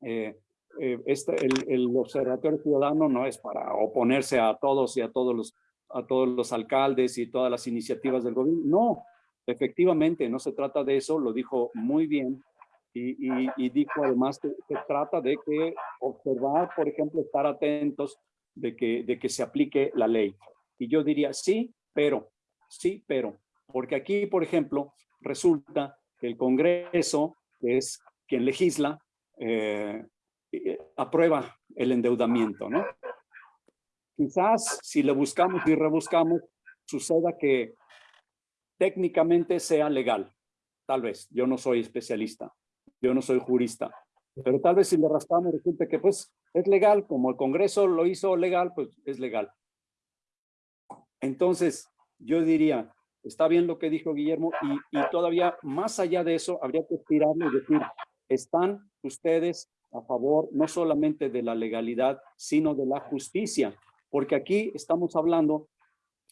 eh, eh, este, el, el, Observatorio Ciudadano no es para oponerse a todos y a todos los a todos los alcaldes y todas las iniciativas del gobierno. No, efectivamente, no se trata de eso, lo dijo muy bien y, y, dijo además que se trata de que observar, por ejemplo, estar atentos de que, de que se aplique la ley. Y yo diría, sí, pero, sí, pero, porque aquí, por ejemplo, resulta que el Congreso, es quien legisla, eh, eh, aprueba el endeudamiento, ¿no? Quizás si le buscamos y rebuscamos, suceda que técnicamente sea legal. Tal vez, yo no soy especialista, yo no soy jurista, pero tal vez si le rascamos resulta que pues es legal, como el Congreso lo hizo legal, pues es legal. Entonces, yo diría, está bien lo que dijo Guillermo y, todavía más allá de eso habría que aspirarle y decir, están ustedes a favor no solamente de la legalidad, sino de la justicia, porque aquí estamos hablando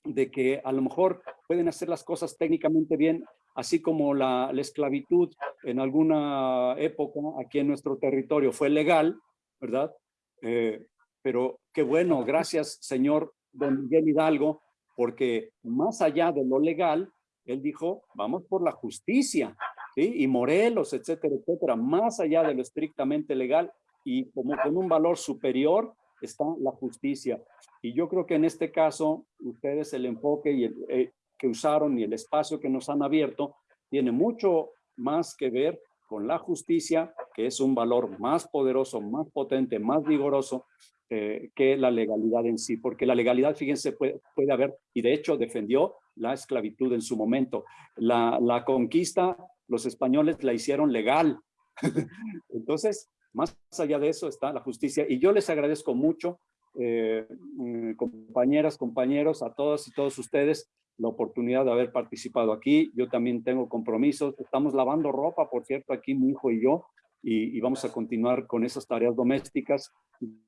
de que a lo mejor pueden hacer las cosas técnicamente bien, así como la, la, esclavitud en alguna época aquí en nuestro territorio fue legal, ¿verdad? Eh, pero qué bueno, gracias señor don Miguel Hidalgo, porque más allá de lo legal, él dijo, vamos por la justicia, ¿sí? y Morelos, etcétera, etcétera, más allá de lo estrictamente legal y como con un valor superior está la justicia. Y yo creo que en este caso, ustedes el enfoque y el, eh, que usaron y el espacio que nos han abierto tiene mucho más que ver con la justicia, que es un valor más poderoso, más potente, más vigoroso eh, que la legalidad en sí, porque la legalidad, fíjense, puede, puede haber, y de hecho defendió la esclavitud en su momento. La, la conquista, los españoles la hicieron legal. Entonces, más allá de eso está la justicia. Y yo les agradezco mucho, eh, mm, compañeras, compañeros, a todas y todos ustedes, la oportunidad de haber participado aquí. Yo también tengo compromisos. Estamos lavando ropa, por cierto, aquí mi hijo y yo, y, y vamos a continuar con esas tareas domésticas.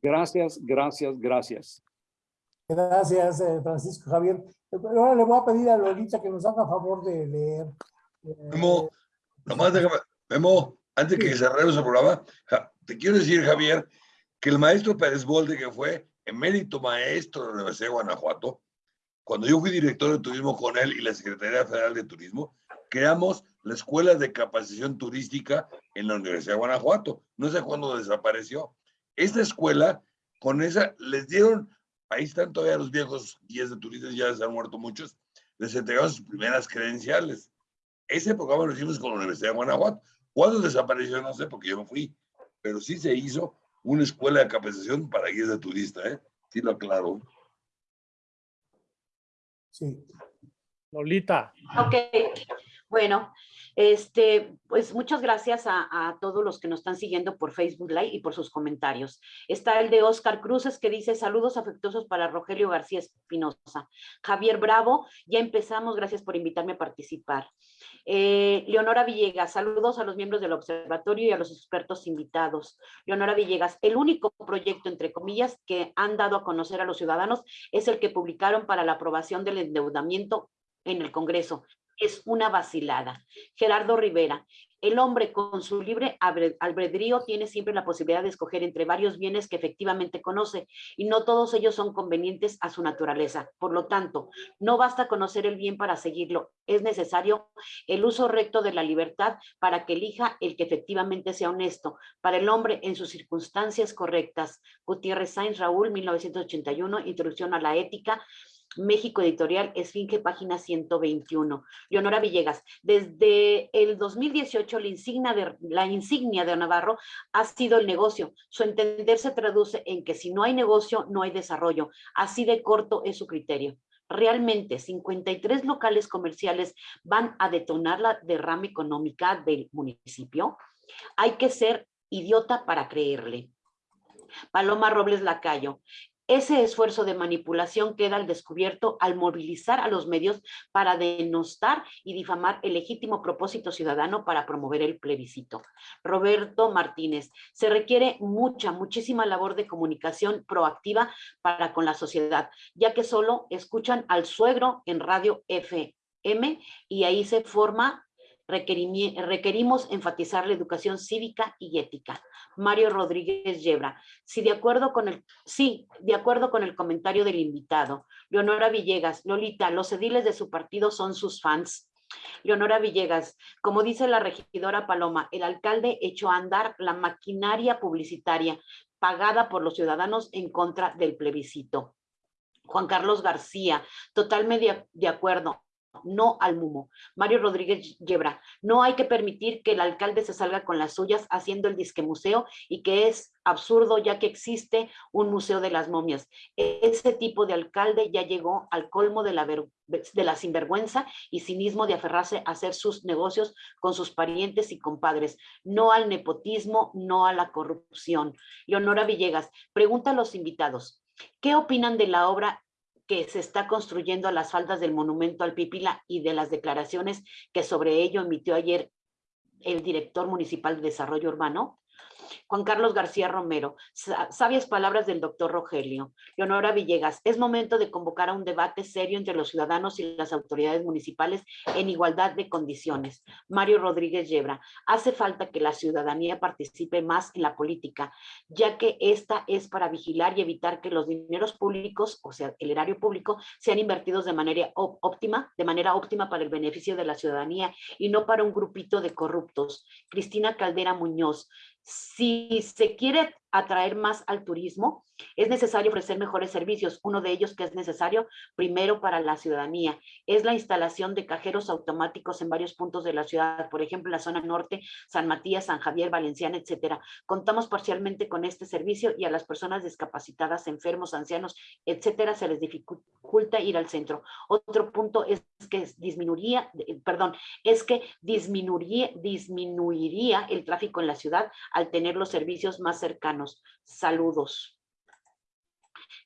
Gracias, gracias, gracias. Gracias, eh, Francisco Javier. Ahora le voy a pedir a Lolita que nos haga favor de leer. Eh, Memo, nomás déjame, Memo, antes que cerremos el programa, te quiero decir, Javier, que el maestro Pérez Bolde, que fue emérito maestro de la Universidad de Guanajuato, cuando yo fui director de turismo con él y la Secretaría Federal de Turismo, creamos la Escuela de Capacitación Turística en la Universidad de Guanajuato. No sé cuándo desapareció. Esta escuela, con esa, les dieron, ahí están todavía los viejos guías de turistas, ya se han muerto muchos, les entregaron sus primeras credenciales. Ese programa lo hicimos con la Universidad de Guanajuato. ¿Cuándo desapareció? No sé, porque yo no fui. Pero sí se hizo una escuela de capacitación para guías de turista, ¿eh? Sí lo aclaro. Sí. Lolita. Ok, bueno, este, pues muchas gracias a, todos los que nos están siguiendo por Facebook Live y por sus comentarios. Está el de Oscar Cruces que dice saludos afectuosos para Rogelio García Espinosa. Javier Bravo, ya empezamos, gracias por invitarme a participar. Eh, Leonora Villegas, saludos a los miembros del observatorio y a los expertos invitados. Leonora Villegas, el único proyecto, entre comillas, que han dado a conocer a los ciudadanos es el que publicaron para la aprobación del endeudamiento en el Congreso es una vacilada. Gerardo Rivera, el hombre con su libre albedrío tiene siempre la posibilidad de escoger entre varios bienes que efectivamente conoce y no todos ellos son convenientes a su naturaleza. Por lo tanto, no basta conocer el bien para seguirlo, es necesario el uso recto de la libertad para que elija el que efectivamente sea honesto, para el hombre en sus circunstancias correctas. Gutiérrez Sainz Raúl, 1981, Introducción a la Ética, México Editorial, Esfinge, página 121. Leonora Villegas, desde el 2018 la insignia, de, la insignia de Navarro ha sido el negocio. Su entender se traduce en que si no hay negocio, no hay desarrollo. Así de corto es su criterio. Realmente 53 locales comerciales van a detonar la derrama económica del municipio. Hay que ser idiota para creerle. Paloma Robles Lacayo, ese esfuerzo de manipulación queda al descubierto al movilizar a los medios para denostar y difamar el legítimo propósito ciudadano para promover el plebiscito. Roberto Martínez, se requiere mucha, muchísima labor de comunicación proactiva para con la sociedad, ya que solo escuchan al suegro en radio FM y ahí se forma requerimos enfatizar la educación cívica y ética. Mario Rodríguez Yebra, sí, de acuerdo con el, sí, de acuerdo con el comentario del invitado. Leonora Villegas, Lolita, los ediles de su partido son sus fans. Leonora Villegas, como dice la regidora Paloma, el alcalde echó a andar la maquinaria publicitaria pagada por los ciudadanos en contra del plebiscito. Juan Carlos García, totalmente de acuerdo, no al mumo. Mario Rodríguez Yebra, no hay que permitir que el alcalde se salga con las suyas haciendo el disque museo y que es absurdo ya que existe un museo de las momias. Ese tipo de alcalde ya llegó al colmo de la, de la sinvergüenza y cinismo de aferrarse a hacer sus negocios con sus parientes y compadres, no al nepotismo, no a la corrupción. Leonora Villegas, pregunta a los invitados, ¿qué opinan de la obra que se está construyendo a las faldas del monumento al Pípila y de las declaraciones que sobre ello emitió ayer el director municipal de desarrollo urbano? Juan Carlos García Romero, sa- sabias palabras del doctor Rogelio. Leonora Villegas, es momento de convocar a un debate serio entre los ciudadanos y las autoridades municipales en igualdad de condiciones. Mario Rodríguez Yebra, hace falta que la ciudadanía participe más en la política, ya que esta es para vigilar y evitar que los dineros públicos, o sea, el erario público, sean invertidos de manera óptima, de manera óptima para el beneficio de la ciudadanía y no para un grupito de corruptos. Cristina Caldera Muñoz, si se quiere atraer más al turismo, es necesario ofrecer mejores servicios. Uno de ellos que es necesario primero para la ciudadanía es la instalación de cajeros automáticos en varios puntos de la ciudad, por ejemplo, en la zona norte, San Matías, San Javier, Valenciana, etcétera. Contamos parcialmente con este servicio y a las personas discapacitadas, enfermos, ancianos, etcétera, se les dificulta ir al centro. Otro punto es que disminuiría, eh, perdón, es que disminuiría, disminuiría el tráfico en la ciudad al tener los servicios más cercanos. Saludos.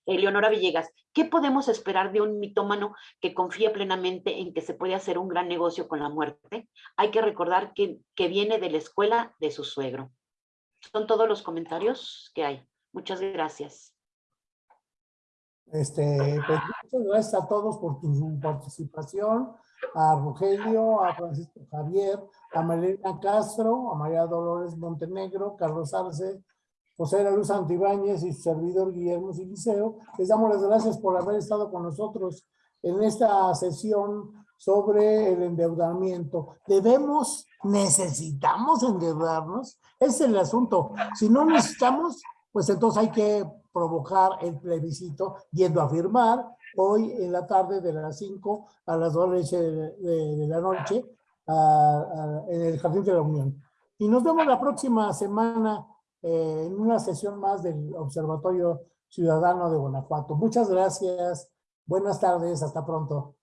Eleonora Villegas, ¿qué podemos esperar de un mitómano que confía plenamente en que se puede hacer un gran negocio con la muerte? Hay que recordar que, que viene de la escuela de su suegro. Son todos los comentarios que hay. Muchas gracias. Este, pues, muchas gracias a todos por tu participación, a Rogelio, a Francisco Javier, a Malena Castro, a María Dolores Montenegro, Carlos Arce, José de la Luz Antibáñez y su servidor Guillermo Siliceo. Les damos las gracias por haber estado con nosotros en esta sesión sobre el endeudamiento. ¿Debemos, necesitamos endeudarnos? Ese es el asunto. Si no necesitamos, pues entonces hay que provocar el plebiscito yendo a firmar hoy en la tarde de las 5 a las 2 de, la noche a- a- en el Jardín de la Unión. Y nos vemos la próxima semana eh, en una sesión más del Observatorio Ciudadano de Guanajuato. Muchas gracias. Buenas tardes. Hasta pronto.